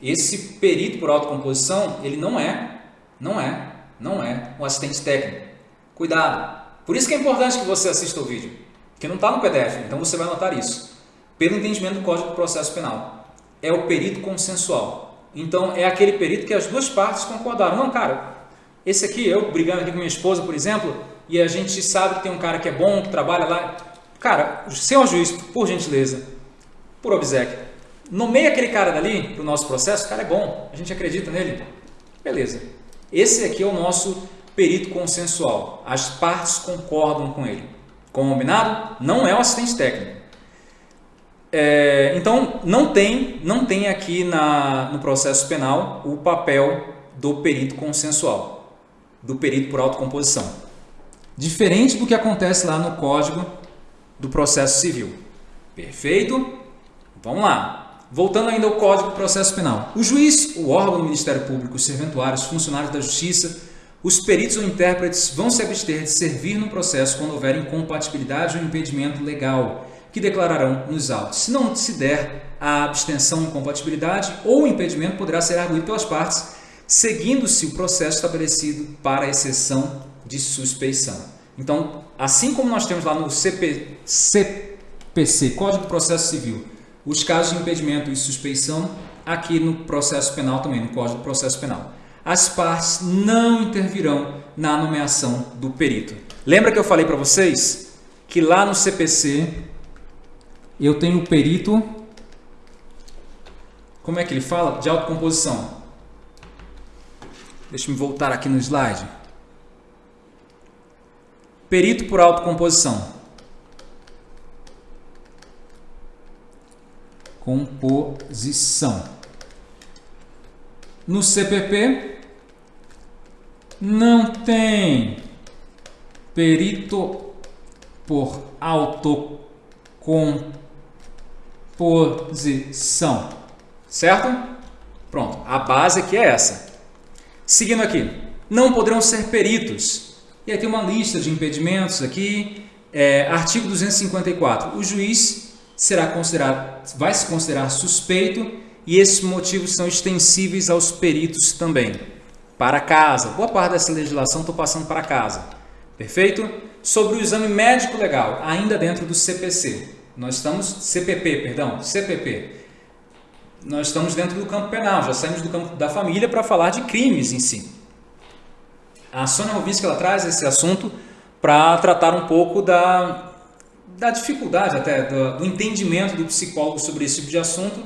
esse perito por autocomposição, ele não é, não é, não é o assistente técnico. Cuidado! Por isso que é importante que você assista o vídeo, que não está no PDF, então você vai notar isso. Pelo entendimento do Código do Processo Penal, é o perito consensual. Então, é aquele perito que as duas partes concordaram. Não, cara, esse aqui, eu brigando aqui com minha esposa, por exemplo, e a gente sabe que tem um cara que é bom, que trabalha lá. Cara, senhor juiz, por gentileza, por obsequio, nomeia aquele cara dali para o nosso processo, o cara é bom, a gente acredita nele. Beleza. Esse aqui é o nosso perito consensual. As partes concordam com ele. Combinado? Não é o assistente técnico. É, então, não tem, não tem aqui na, no processo penal o papel do perito consensual, do perito por autocomposição. Diferente do que acontece lá no Código do Processo Civil. Perfeito? Vamos lá. Voltando ainda ao Código do Processo Penal. O juiz, o órgão do Ministério Público, os serventuários, funcionários da Justiça, os peritos ou intérpretes vão se abster de servir no processo quando houver incompatibilidade ou impedimento legal, que declararão nos autos. Se não se der a abstenção incompatibilidade ou impedimento poderá ser arguído pelas partes, seguindo-se o processo estabelecido para exceção de suspeição. Então, assim como nós temos lá no CP, CPC, Código de Processo Civil, os casos de impedimento e suspeição, aqui no processo penal também, no Código de Processo Penal. As partes não intervirão na nomeação do perito. Lembra que eu falei para vocês que lá no CPC eu tenho o perito, como é que ele fala? De autocomposição. Deixa eu voltar aqui no slide. Perito por autocomposição. Composição. No CPP não tem perito por autocomposição. Certo? Pronto, a base aqui é essa. Seguindo aqui, não poderão ser peritos. E aí tem uma lista de impedimentos aqui. É, artigo 254. O juiz será considerado, vai se considerar suspeito e esses motivos são extensíveis aos peritos também. Para casa. Boa parte dessa legislação estou passando para casa. Perfeito? Sobre o exame médico legal, ainda dentro do CPC. Nós estamos CPP, perdão, CPP. nós estamos dentro do campo penal, já saímos do campo da família para falar de crimes em si. A Sônia Rovinski ela traz esse assunto para tratar um pouco da, da dificuldade até, do, do, entendimento do psicólogo sobre esse tipo de assunto,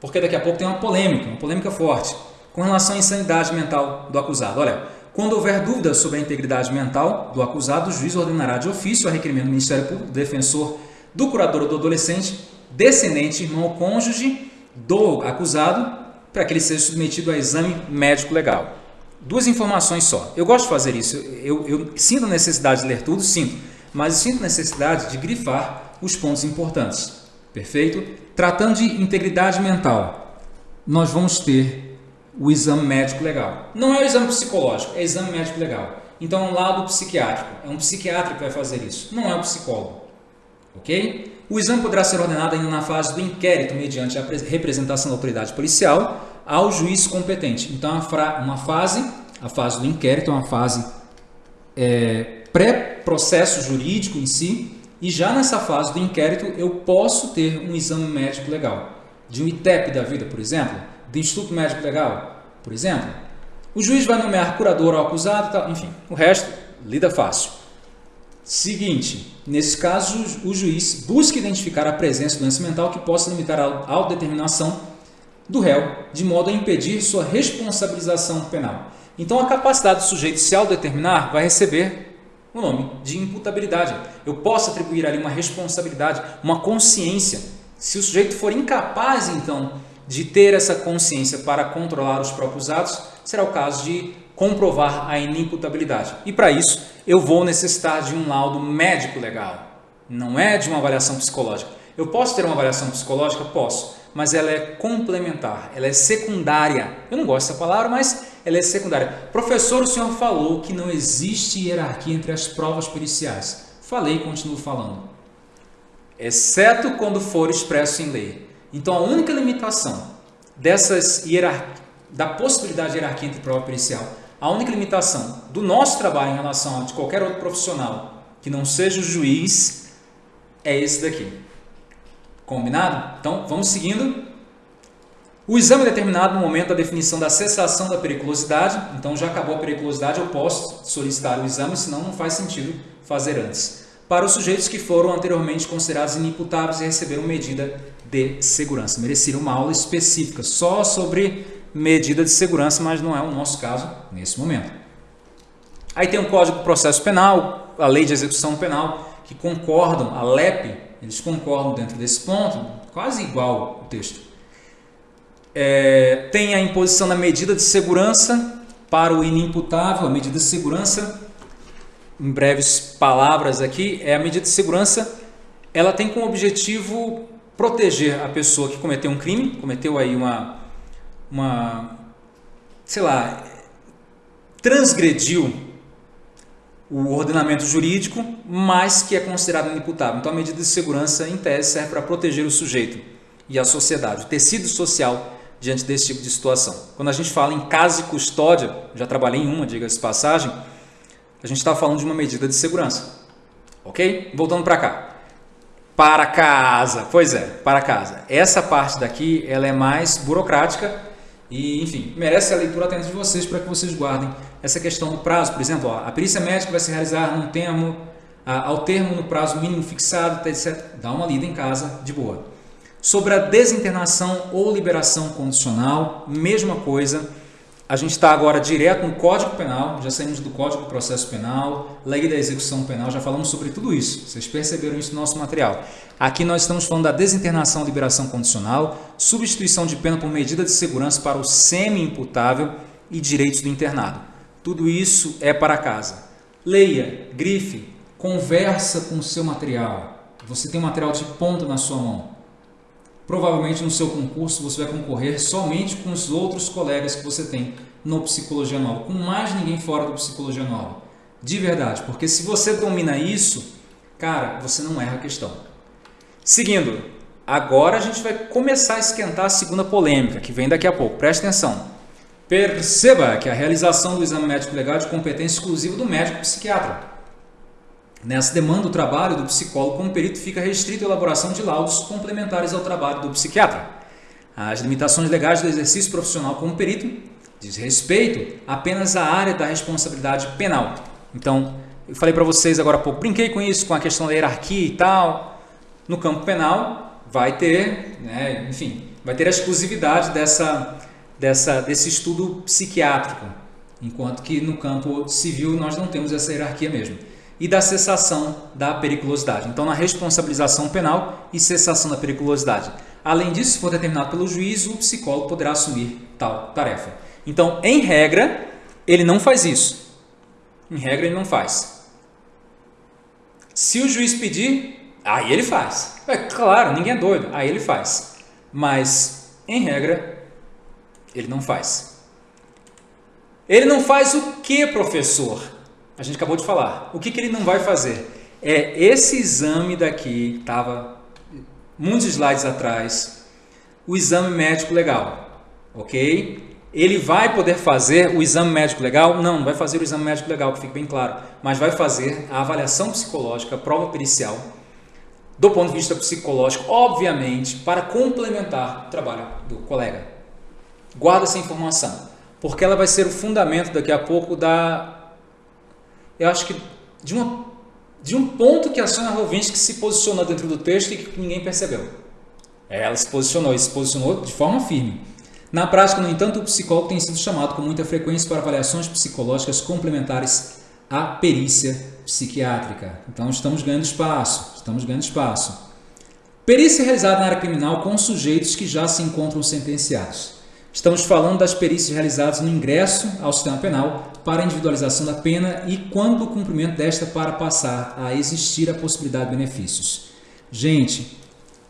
porque daqui a pouco tem uma polêmica, uma polêmica forte, com relação à insanidade mental do acusado. Olha, quando houver dúvida sobre a integridade mental do acusado, o juiz ordenará de ofício a requerimento do Ministério Público, defensor, do curador ou do adolescente, descendente, irmão ou cônjuge do acusado, para que ele seja submetido a exame médico legal. Duas informações só. Eu gosto de fazer isso. Eu, eu sinto a necessidade de ler tudo, sinto, mas sinto necessidade de grifar os pontos importantes. Perfeito? Tratando de integridade mental, nós vamos ter o exame médico legal. Não é o exame psicológico, é exame médico legal. Então é um lado psiquiátrico. É um psiquiatra que vai fazer isso, não é o psicólogo. Ok? O exame poderá ser ordenado ainda na fase do inquérito, mediante a representação da autoridade policial ao juiz competente. Então, uma fase, a fase do inquérito, é uma fase é, pré-processo jurídico em si, e já nessa fase do inquérito eu posso ter um exame médico legal, de um ITEP da vida, por exemplo, do Instituto Médico Legal, por exemplo. O juiz vai nomear curador ao acusado, tal, enfim, o resto lida fácil. Seguinte, nesse caso, o juiz busca identificar a presença de doença mental que possa limitar a autodeterminação do réu, de modo a impedir sua responsabilização penal. Então, a capacidade do sujeito se autodeterminar vai receber o nome de imputabilidade. Eu posso atribuir ali uma responsabilidade, uma consciência. Se o sujeito for incapaz, então, de ter essa consciência para controlar os próprios atos, será o caso de comprovar a inimputabilidade. E para isso, eu vou necessitar de um laudo médico legal, não é de uma avaliação psicológica. Eu posso ter uma avaliação psicológica? Posso, mas ela é complementar, ela é secundária. Eu não gosto dessa palavra, mas ela é secundária. Professor, o senhor falou que não existe hierarquia entre as provas periciais. Falei e continuo falando. Exceto quando for expresso em lei. Então, a única limitação dessas da possibilidade de hierarquia entre prova pericial a única limitação do nosso trabalho em relação a de qualquer outro profissional que não seja o juiz é esse daqui. Combinado? Então, vamos seguindo. O exame é determinado no momento da definição da cessação da periculosidade. Então, já acabou a periculosidade, eu posso solicitar o exame, senão não faz sentido fazer antes. Para os sujeitos que foram anteriormente considerados inimputáveis e receberam medida de segurança. Mereceram uma aula específica só sobre medida de segurança, mas não é o nosso caso nesse momento. Aí tem o Código de Processo Penal, a Lei de Execução Penal, que concordam, a LEP, eles concordam dentro desse ponto, quase igual o texto. É, tem a imposição da medida de segurança para o inimputável, a medida de segurança, em breves palavras aqui, é a medida de segurança, ela tem como objetivo proteger a pessoa que cometeu um crime, cometeu aí uma uma, sei lá, transgrediu o ordenamento jurídico, mas que é considerado inimputável. Então, a medida de segurança, em tese, serve para proteger o sujeito e a sociedade, o tecido social diante desse tipo de situação. Quando a gente fala em casa e custódia, já trabalhei em uma, diga-se passagem, a gente está falando de uma medida de segurança. Ok? Voltando para cá. Para casa. Pois é, para casa. Essa parte daqui ela é mais burocrática e, enfim, merece a leitura atenta de vocês para que vocês guardem essa questão do prazo. Por exemplo, ó, a perícia médica vai se realizar num termo, ao termo no prazo mínimo fixado, etc. Dá uma lida em casa, de boa. Sobre a desinternação ou liberação condicional, mesma coisa. A gente está agora direto no Código Penal, já saímos do Código do Processo Penal, Lei da Execução Penal, já falamos sobre tudo isso. Vocês perceberam isso no nosso material. Aqui nós estamos falando da desinternação liberação condicional, substituição de pena por medida de segurança para o semi-imputável e direitos do internado. Tudo isso é para casa. Leia, grife, conversa com o seu material. Você tem um material de ponta na sua mão. Provavelmente no seu concurso você vai concorrer somente com os outros colegas que você tem no Psicologia Nova, com mais ninguém fora do Psicologia Nova. De verdade, porque se você domina isso, cara, você não erra a questão. Seguindo, agora a gente vai começar a esquentar a segunda polêmica, que vem daqui a pouco. Preste atenção. Perceba que a realização do exame médico legal é de competência exclusiva do médico psiquiatra. Nessa demanda, o trabalho do psicólogo como perito fica restrito à elaboração de laudos complementares ao trabalho do psiquiatra. As limitações legais do exercício profissional como perito diz respeito apenas à área da responsabilidade penal. Então, eu falei para vocês agora há pouco, brinquei com isso, com a questão da hierarquia e tal. No campo penal, vai ter, né, enfim, vai ter a exclusividade dessa, dessa, desse estudo psiquiátrico, enquanto que no campo civil nós não temos essa hierarquia mesmo. E da cessação da periculosidade. Então, na responsabilização penal e cessação da periculosidade. Além disso, se for determinado pelo juiz, o psicólogo poderá assumir tal tarefa. Então, em regra, ele não faz isso. Em regra, ele não faz. Se o juiz pedir, aí ele faz. É claro, ninguém é doido, aí ele faz. Mas, em regra, ele não faz. Ele não faz o que, professor? A gente acabou de falar. O que, que ele não vai fazer? É esse exame daqui, estava muitos slides atrás, o exame médico legal, ok? Ele vai poder fazer o exame médico legal? Não, não vai fazer o exame médico legal, que fique bem claro, mas vai fazer a avaliação psicológica, a prova pericial, do ponto de vista psicológico, obviamente, para complementar o trabalho do colega. Guarda essa informação, porque ela vai ser o fundamento daqui a pouco da. Eu acho que de, uma, de um ponto que a Sônia Rovinski se posicionou dentro do texto e que ninguém percebeu. Ela se posicionou e se posicionou de forma firme. Na prática, no entanto, o psicólogo tem sido chamado com muita frequência para avaliações psicológicas complementares à perícia psiquiátrica. Então, estamos ganhando espaço, estamos ganhando espaço. Perícia realizada na área criminal com sujeitos que já se encontram sentenciados. Estamos falando das perícias realizadas no ingresso ao sistema penal para individualização da pena e quando o cumprimento desta para passar a existir a possibilidade de benefícios. Gente,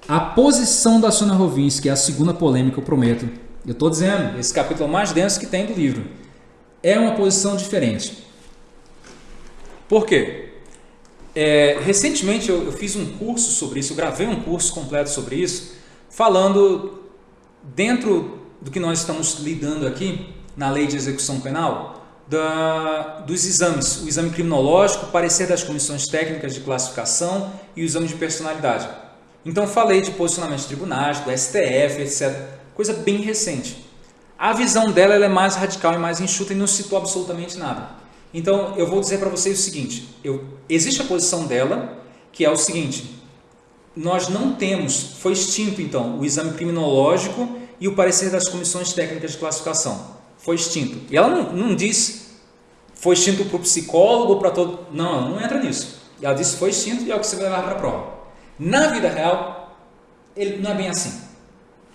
a posição da Sônia Rovinski, é a segunda polêmica, eu prometo, eu estou dizendo, esse capítulo é mais denso que tem do livro. É uma posição diferente. Por quê? É, recentemente eu, eu, fiz um curso sobre isso, eu gravei um curso completo sobre isso, falando dentro do que nós estamos lidando aqui na lei de execução penal, da, dos exames, o exame criminológico, parecer das comissões técnicas de classificação e o exame de personalidade. Então falei de posicionamento de tribunais, do STF, etc coisa bem recente. A visão dela é mais radical e mais enxuta e não citou absolutamente nada. Então, eu vou dizer para vocês o seguinte, eu, existe a posição dela, que é o seguinte, nós não temos, foi extinto então, o exame criminológico e o parecer das comissões técnicas de classificação. Foi extinto. E ela não, não diz, foi extinto para o psicólogo para todo... Não, ela não entra nisso. Ela disse foi extinto e é o que você vai levar para a prova. Na vida real, ele não é bem assim.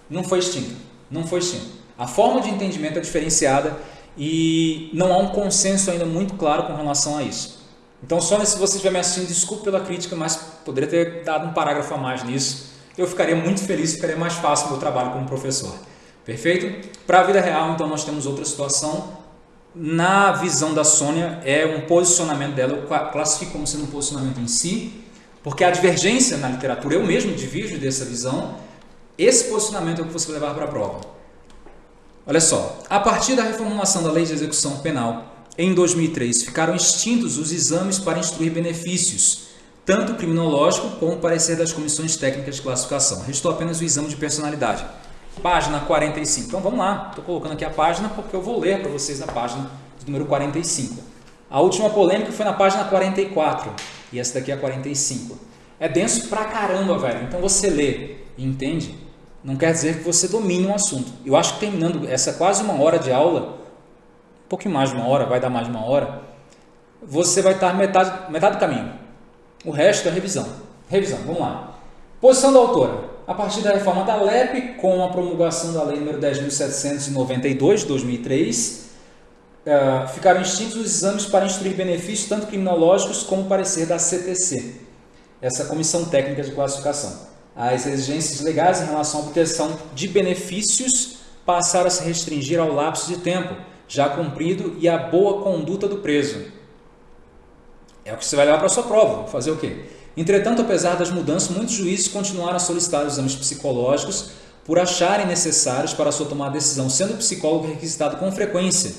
Não foi extinto. Não foi extinto. A forma de entendimento é diferenciada e não há um consenso ainda muito claro com relação a isso. Então, só se você estiver me assistindo, desculpe pela crítica, mas poderia ter dado um parágrafo a mais nisso. Eu ficaria muito feliz, ficaria mais fácil o meu trabalho como professor. Perfeito? Para a vida real, então, nós temos outra situação. Na visão da Sônia, é um posicionamento dela, eu classifico como sendo um posicionamento em si, porque a divergência na literatura, eu mesmo divido dessa visão, esse posicionamento é o que você vai levar para a prova. Olha só, a partir da reformulação da Lei de Execução Penal, em 2003, ficaram extintos os exames para instruir benefícios, tanto criminológico como parecer das comissões técnicas de classificação. Restou apenas o exame de personalidade. Página 45. Então vamos lá, estou colocando aqui a página porque eu vou ler para vocês a página número 45. A última polêmica foi na página 44 e essa daqui é a 45. É denso pra caramba, velho. Então você lê e entende não quer dizer que você domine um assunto. Eu acho que terminando essa quase uma hora de aula, um pouquinho mais de uma hora, vai dar mais de uma hora, você vai estar metade, metade do caminho. O resto é revisão. Revisão, vamos lá. Posição da autora. A partir da reforma da LEP, com a promulgação da Lei nº 10.792 de 2003, uh, ficaram extintos os exames para instruir benefícios, tanto criminológicos como parecer da CTC, essa Comissão Técnica de Classificação as exigências legais em relação à obtenção de benefícios passaram a se restringir ao lapso de tempo já cumprido e à boa conduta do preso. É o que você vai levar para a sua prova. Fazer o quê? Entretanto, apesar das mudanças, muitos juízes continuaram a solicitar exames psicológicos por acharem necessários para sua tomada de decisão, sendo o psicólogo requisitado com frequência.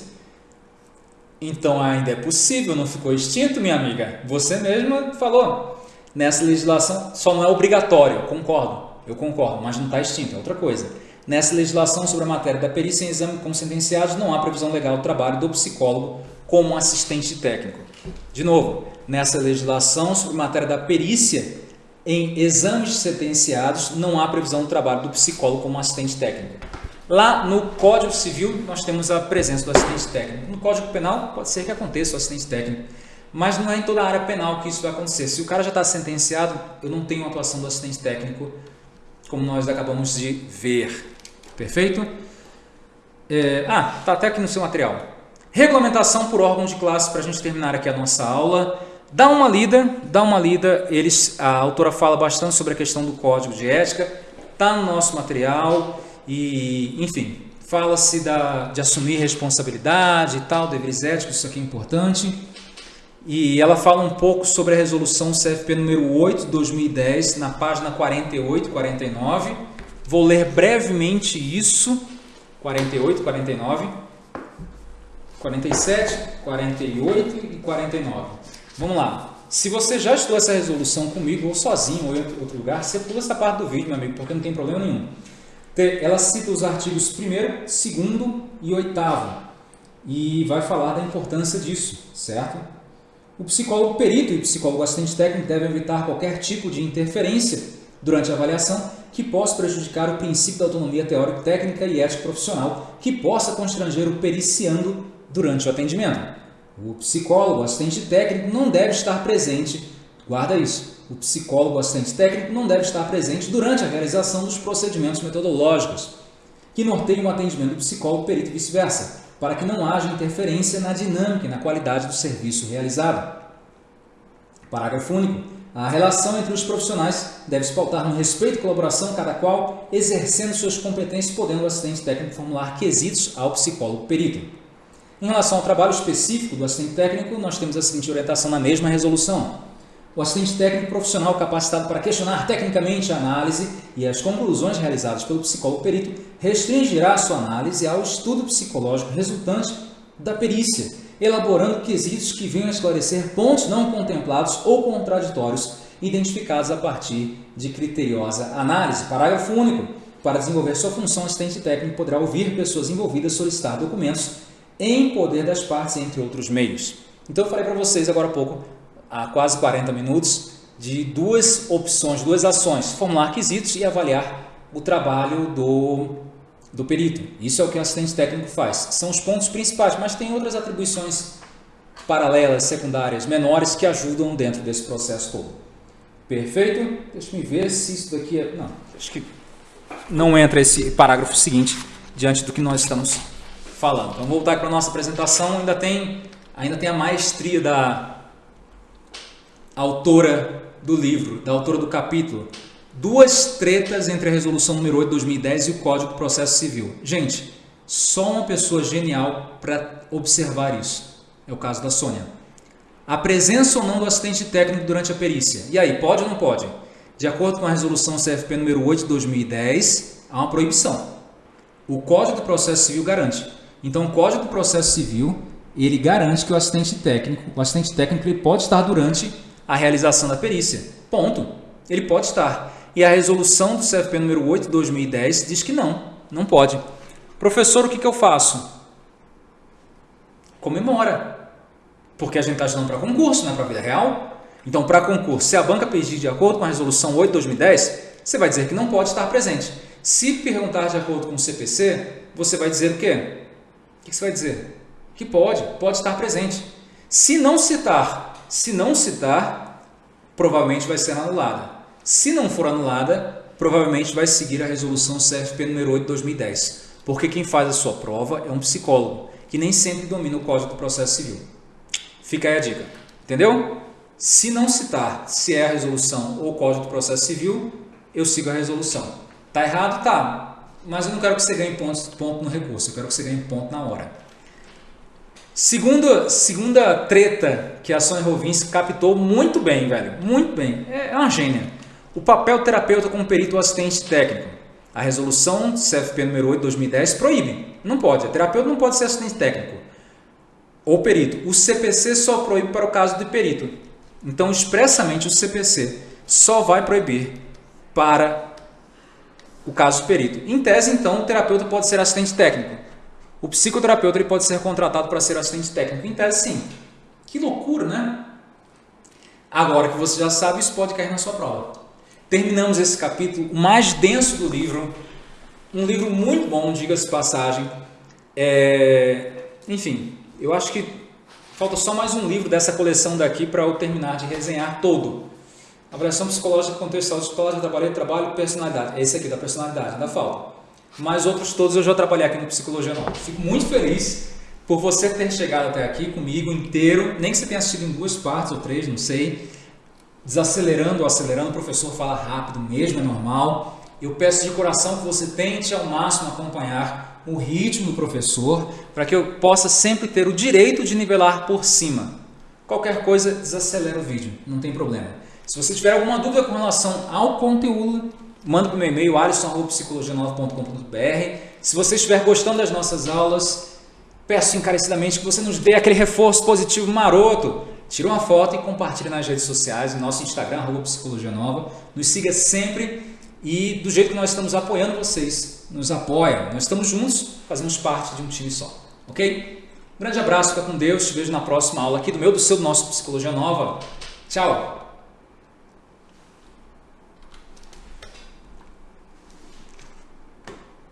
Então ainda é possível, não ficou extinto, minha amiga? Você mesma falou nessa legislação só não é obrigatório, concordo, eu concordo, mas não está extinto, é outra coisa. Nessa legislação sobre a matéria da perícia em exame como sentenciados, não há previsão legal do trabalho do psicólogo como assistente técnico. De novo, nessa legislação sobre matéria da perícia em exames sentenciados, não há previsão do trabalho do psicólogo como assistente técnico. Lá no Código Civil, nós temos a presença do assistente técnico. No Código Penal, pode ser que aconteça o assistente técnico, mas não é em toda a área penal que isso vai acontecer. Se o cara já está sentenciado, eu não tenho atuação do assistente técnico, como nós acabamos de ver. Perfeito? É, ah, está até aqui no seu material. Regulamentação por órgão de classe, para a gente terminar aqui a nossa aula. Dá uma lida, dá uma lida. Eles, a autora fala bastante sobre a questão do código de ética. Está no nosso material e, enfim, fala-se de assumir responsabilidade e tal, deveres éticos, isso aqui é importante. E ela fala um pouco sobre a resolução CFP número 8 de 2010, na página 48 e 49. Vou ler brevemente isso. 48, 49, 47, 48 e 49. Vamos lá. Se você já estudou essa resolução comigo, ou sozinho, ou em outro lugar, você pula essa parte do vídeo, meu amigo, porque não tem problema nenhum. Ela cita os artigos 1 2 e 8 e vai falar da importância disso, certo? O psicólogo perito e o psicólogo assistente técnico devem evitar qualquer tipo de interferência durante a avaliação que possa prejudicar o princípio da autonomia teórico-técnica e ético-profissional, que possa constranger o periciando durante o atendimento. O psicólogo assistente técnico não deve estar presente, guarda isso, o psicólogo assistente técnico não deve estar presente durante a realização dos procedimentos metodológicos que norteiam o atendimento do psicólogo perito e vice-versa, para que não haja interferência na dinâmica e na qualidade do serviço realizado. Parágrafo único. A relação entre os profissionais deve se pautar no respeito e colaboração, cada qual exercendo suas competências, podendo o assistente técnico formular quesitos ao psicólogo perito. Em relação ao trabalho específico do assistente técnico, nós temos a seguinte orientação na mesma resolução. O assistente técnico profissional capacitado para questionar tecnicamente a análise e as conclusões realizadas pelo psicólogo perito restringirá sua análise ao estudo psicológico resultante da perícia elaborando quesitos que venham a esclarecer pontos não contemplados ou contraditórios identificados a partir de criteriosa análise. Parágrafo único. Para desenvolver sua função, o assistente técnico poderá ouvir pessoas envolvidas, solicitar documentos em poder das partes, entre outros meios. Então, eu falei para vocês agora há pouco, há quase 40 minutos, de duas opções, duas ações, formular quesitos e avaliar o trabalho do do perito. Isso é o que o assistente técnico faz. São os pontos principais, mas tem outras atribuições paralelas, secundárias, menores que ajudam dentro desse processo todo. Perfeito? Deixa eu ver se isso daqui é... Não, acho que não entra esse parágrafo seguinte diante do que nós estamos falando. Então, voltar para a nossa apresentação, ainda tem, ainda tem a maestria da autora do livro, da autora do capítulo, Duas tretas entre a resolução número 8 de 2010 e o Código de Processo Civil. Gente, só uma pessoa genial para observar isso. É o caso da Sônia. A presença ou não do assistente técnico durante a perícia. E aí, pode ou não pode? De acordo com a resolução CFP número 8 de 2010, há uma proibição. O Código do Processo Civil garante. Então, o Código do Processo Civil, ele garante que o assistente técnico, o assistente técnico ele pode estar durante a realização da perícia. Ponto. Ele pode estar. E a resolução do CFP número 8 de 2010 diz que não, não pode. Professor, o que, que eu faço? Comemora. Porque a gente está estudando para concurso, não é para a vida real. Então, para concurso, se a banca pedir de acordo com a resolução 8 de 2010, você vai dizer que não pode estar presente. Se perguntar de acordo com o CPC, você vai dizer o quê? Que você vai dizer? Que pode, pode estar presente. Se não citar, se não citar, provavelmente vai ser anulada. Se não for anulada, provavelmente vai seguir a resolução CFP número 8 de 2010, porque quem faz a sua prova é um psicólogo, que nem sempre domina o Código do Processo Civil. Fica aí a dica, entendeu? Se não citar se é a resolução ou o Código do Processo Civil, eu sigo a resolução. Tá errado? Tá. Mas eu não quero que você ganhe ponto, no recurso, eu quero que você ganhe ponto na hora. Segunda, segunda treta que a Sônia Rovinski captou muito bem, velho. Muito bem. É, é uma gênia. O papel terapeuta como perito assistente técnico. A resolução CFP número 8 de 2010 proíbe. Não pode. O terapeuta não pode ser assistente técnico. Ou perito. O CPC só proíbe para o caso de perito. Então, expressamente, o CPC só vai proibir para o caso perito. Em tese, então, o terapeuta pode ser assistente técnico. O psicoterapeuta ele pode ser contratado para ser assistente técnico. Em tese, sim. Que loucura, né? Agora que você já sabe, isso pode cair na sua prova. Terminamos esse capítulo mais denso do livro. Um livro muito bom, diga-se passagem. É... Enfim, eu acho que falta só mais um livro dessa coleção daqui para eu terminar de resenhar todo. Avaliação psicológica contextual, psicológica, trabalho, trabalho, personalidade. Esse aqui da personalidade, ainda falta. Mas outros todos eu já trabalhei aqui no Psicologia Nova. Fico muito feliz por você ter chegado até aqui comigo inteiro, nem que você tenha assistido em duas partes ou três, não sei. Desacelerando ou acelerando, o professor fala rápido mesmo, é normal. Eu peço de coração que você tente ao máximo acompanhar o ritmo do professor, para que eu possa sempre ter o direito de nivelar por cima. Qualquer coisa, desacelera o vídeo, não tem problema. Se você tiver alguma dúvida com relação ao conteúdo, manda para o meu e-mail alisson.psicologia9.com.br. Se você estiver gostando das nossas aulas, peço encarecidamente que você nos dê aquele reforço positivo maroto. Tira uma foto e compartilhe nas redes sociais, no nosso Instagram, Psicologia Nova. Nos siga sempre e do jeito que nós estamos apoiando vocês, nos apoia. Nós estamos juntos, fazemos parte de um time só. Ok? Um grande abraço, fica com Deus. Te vejo na próxima aula aqui do meu, do seu, do nosso Psicologia Nova. Tchau!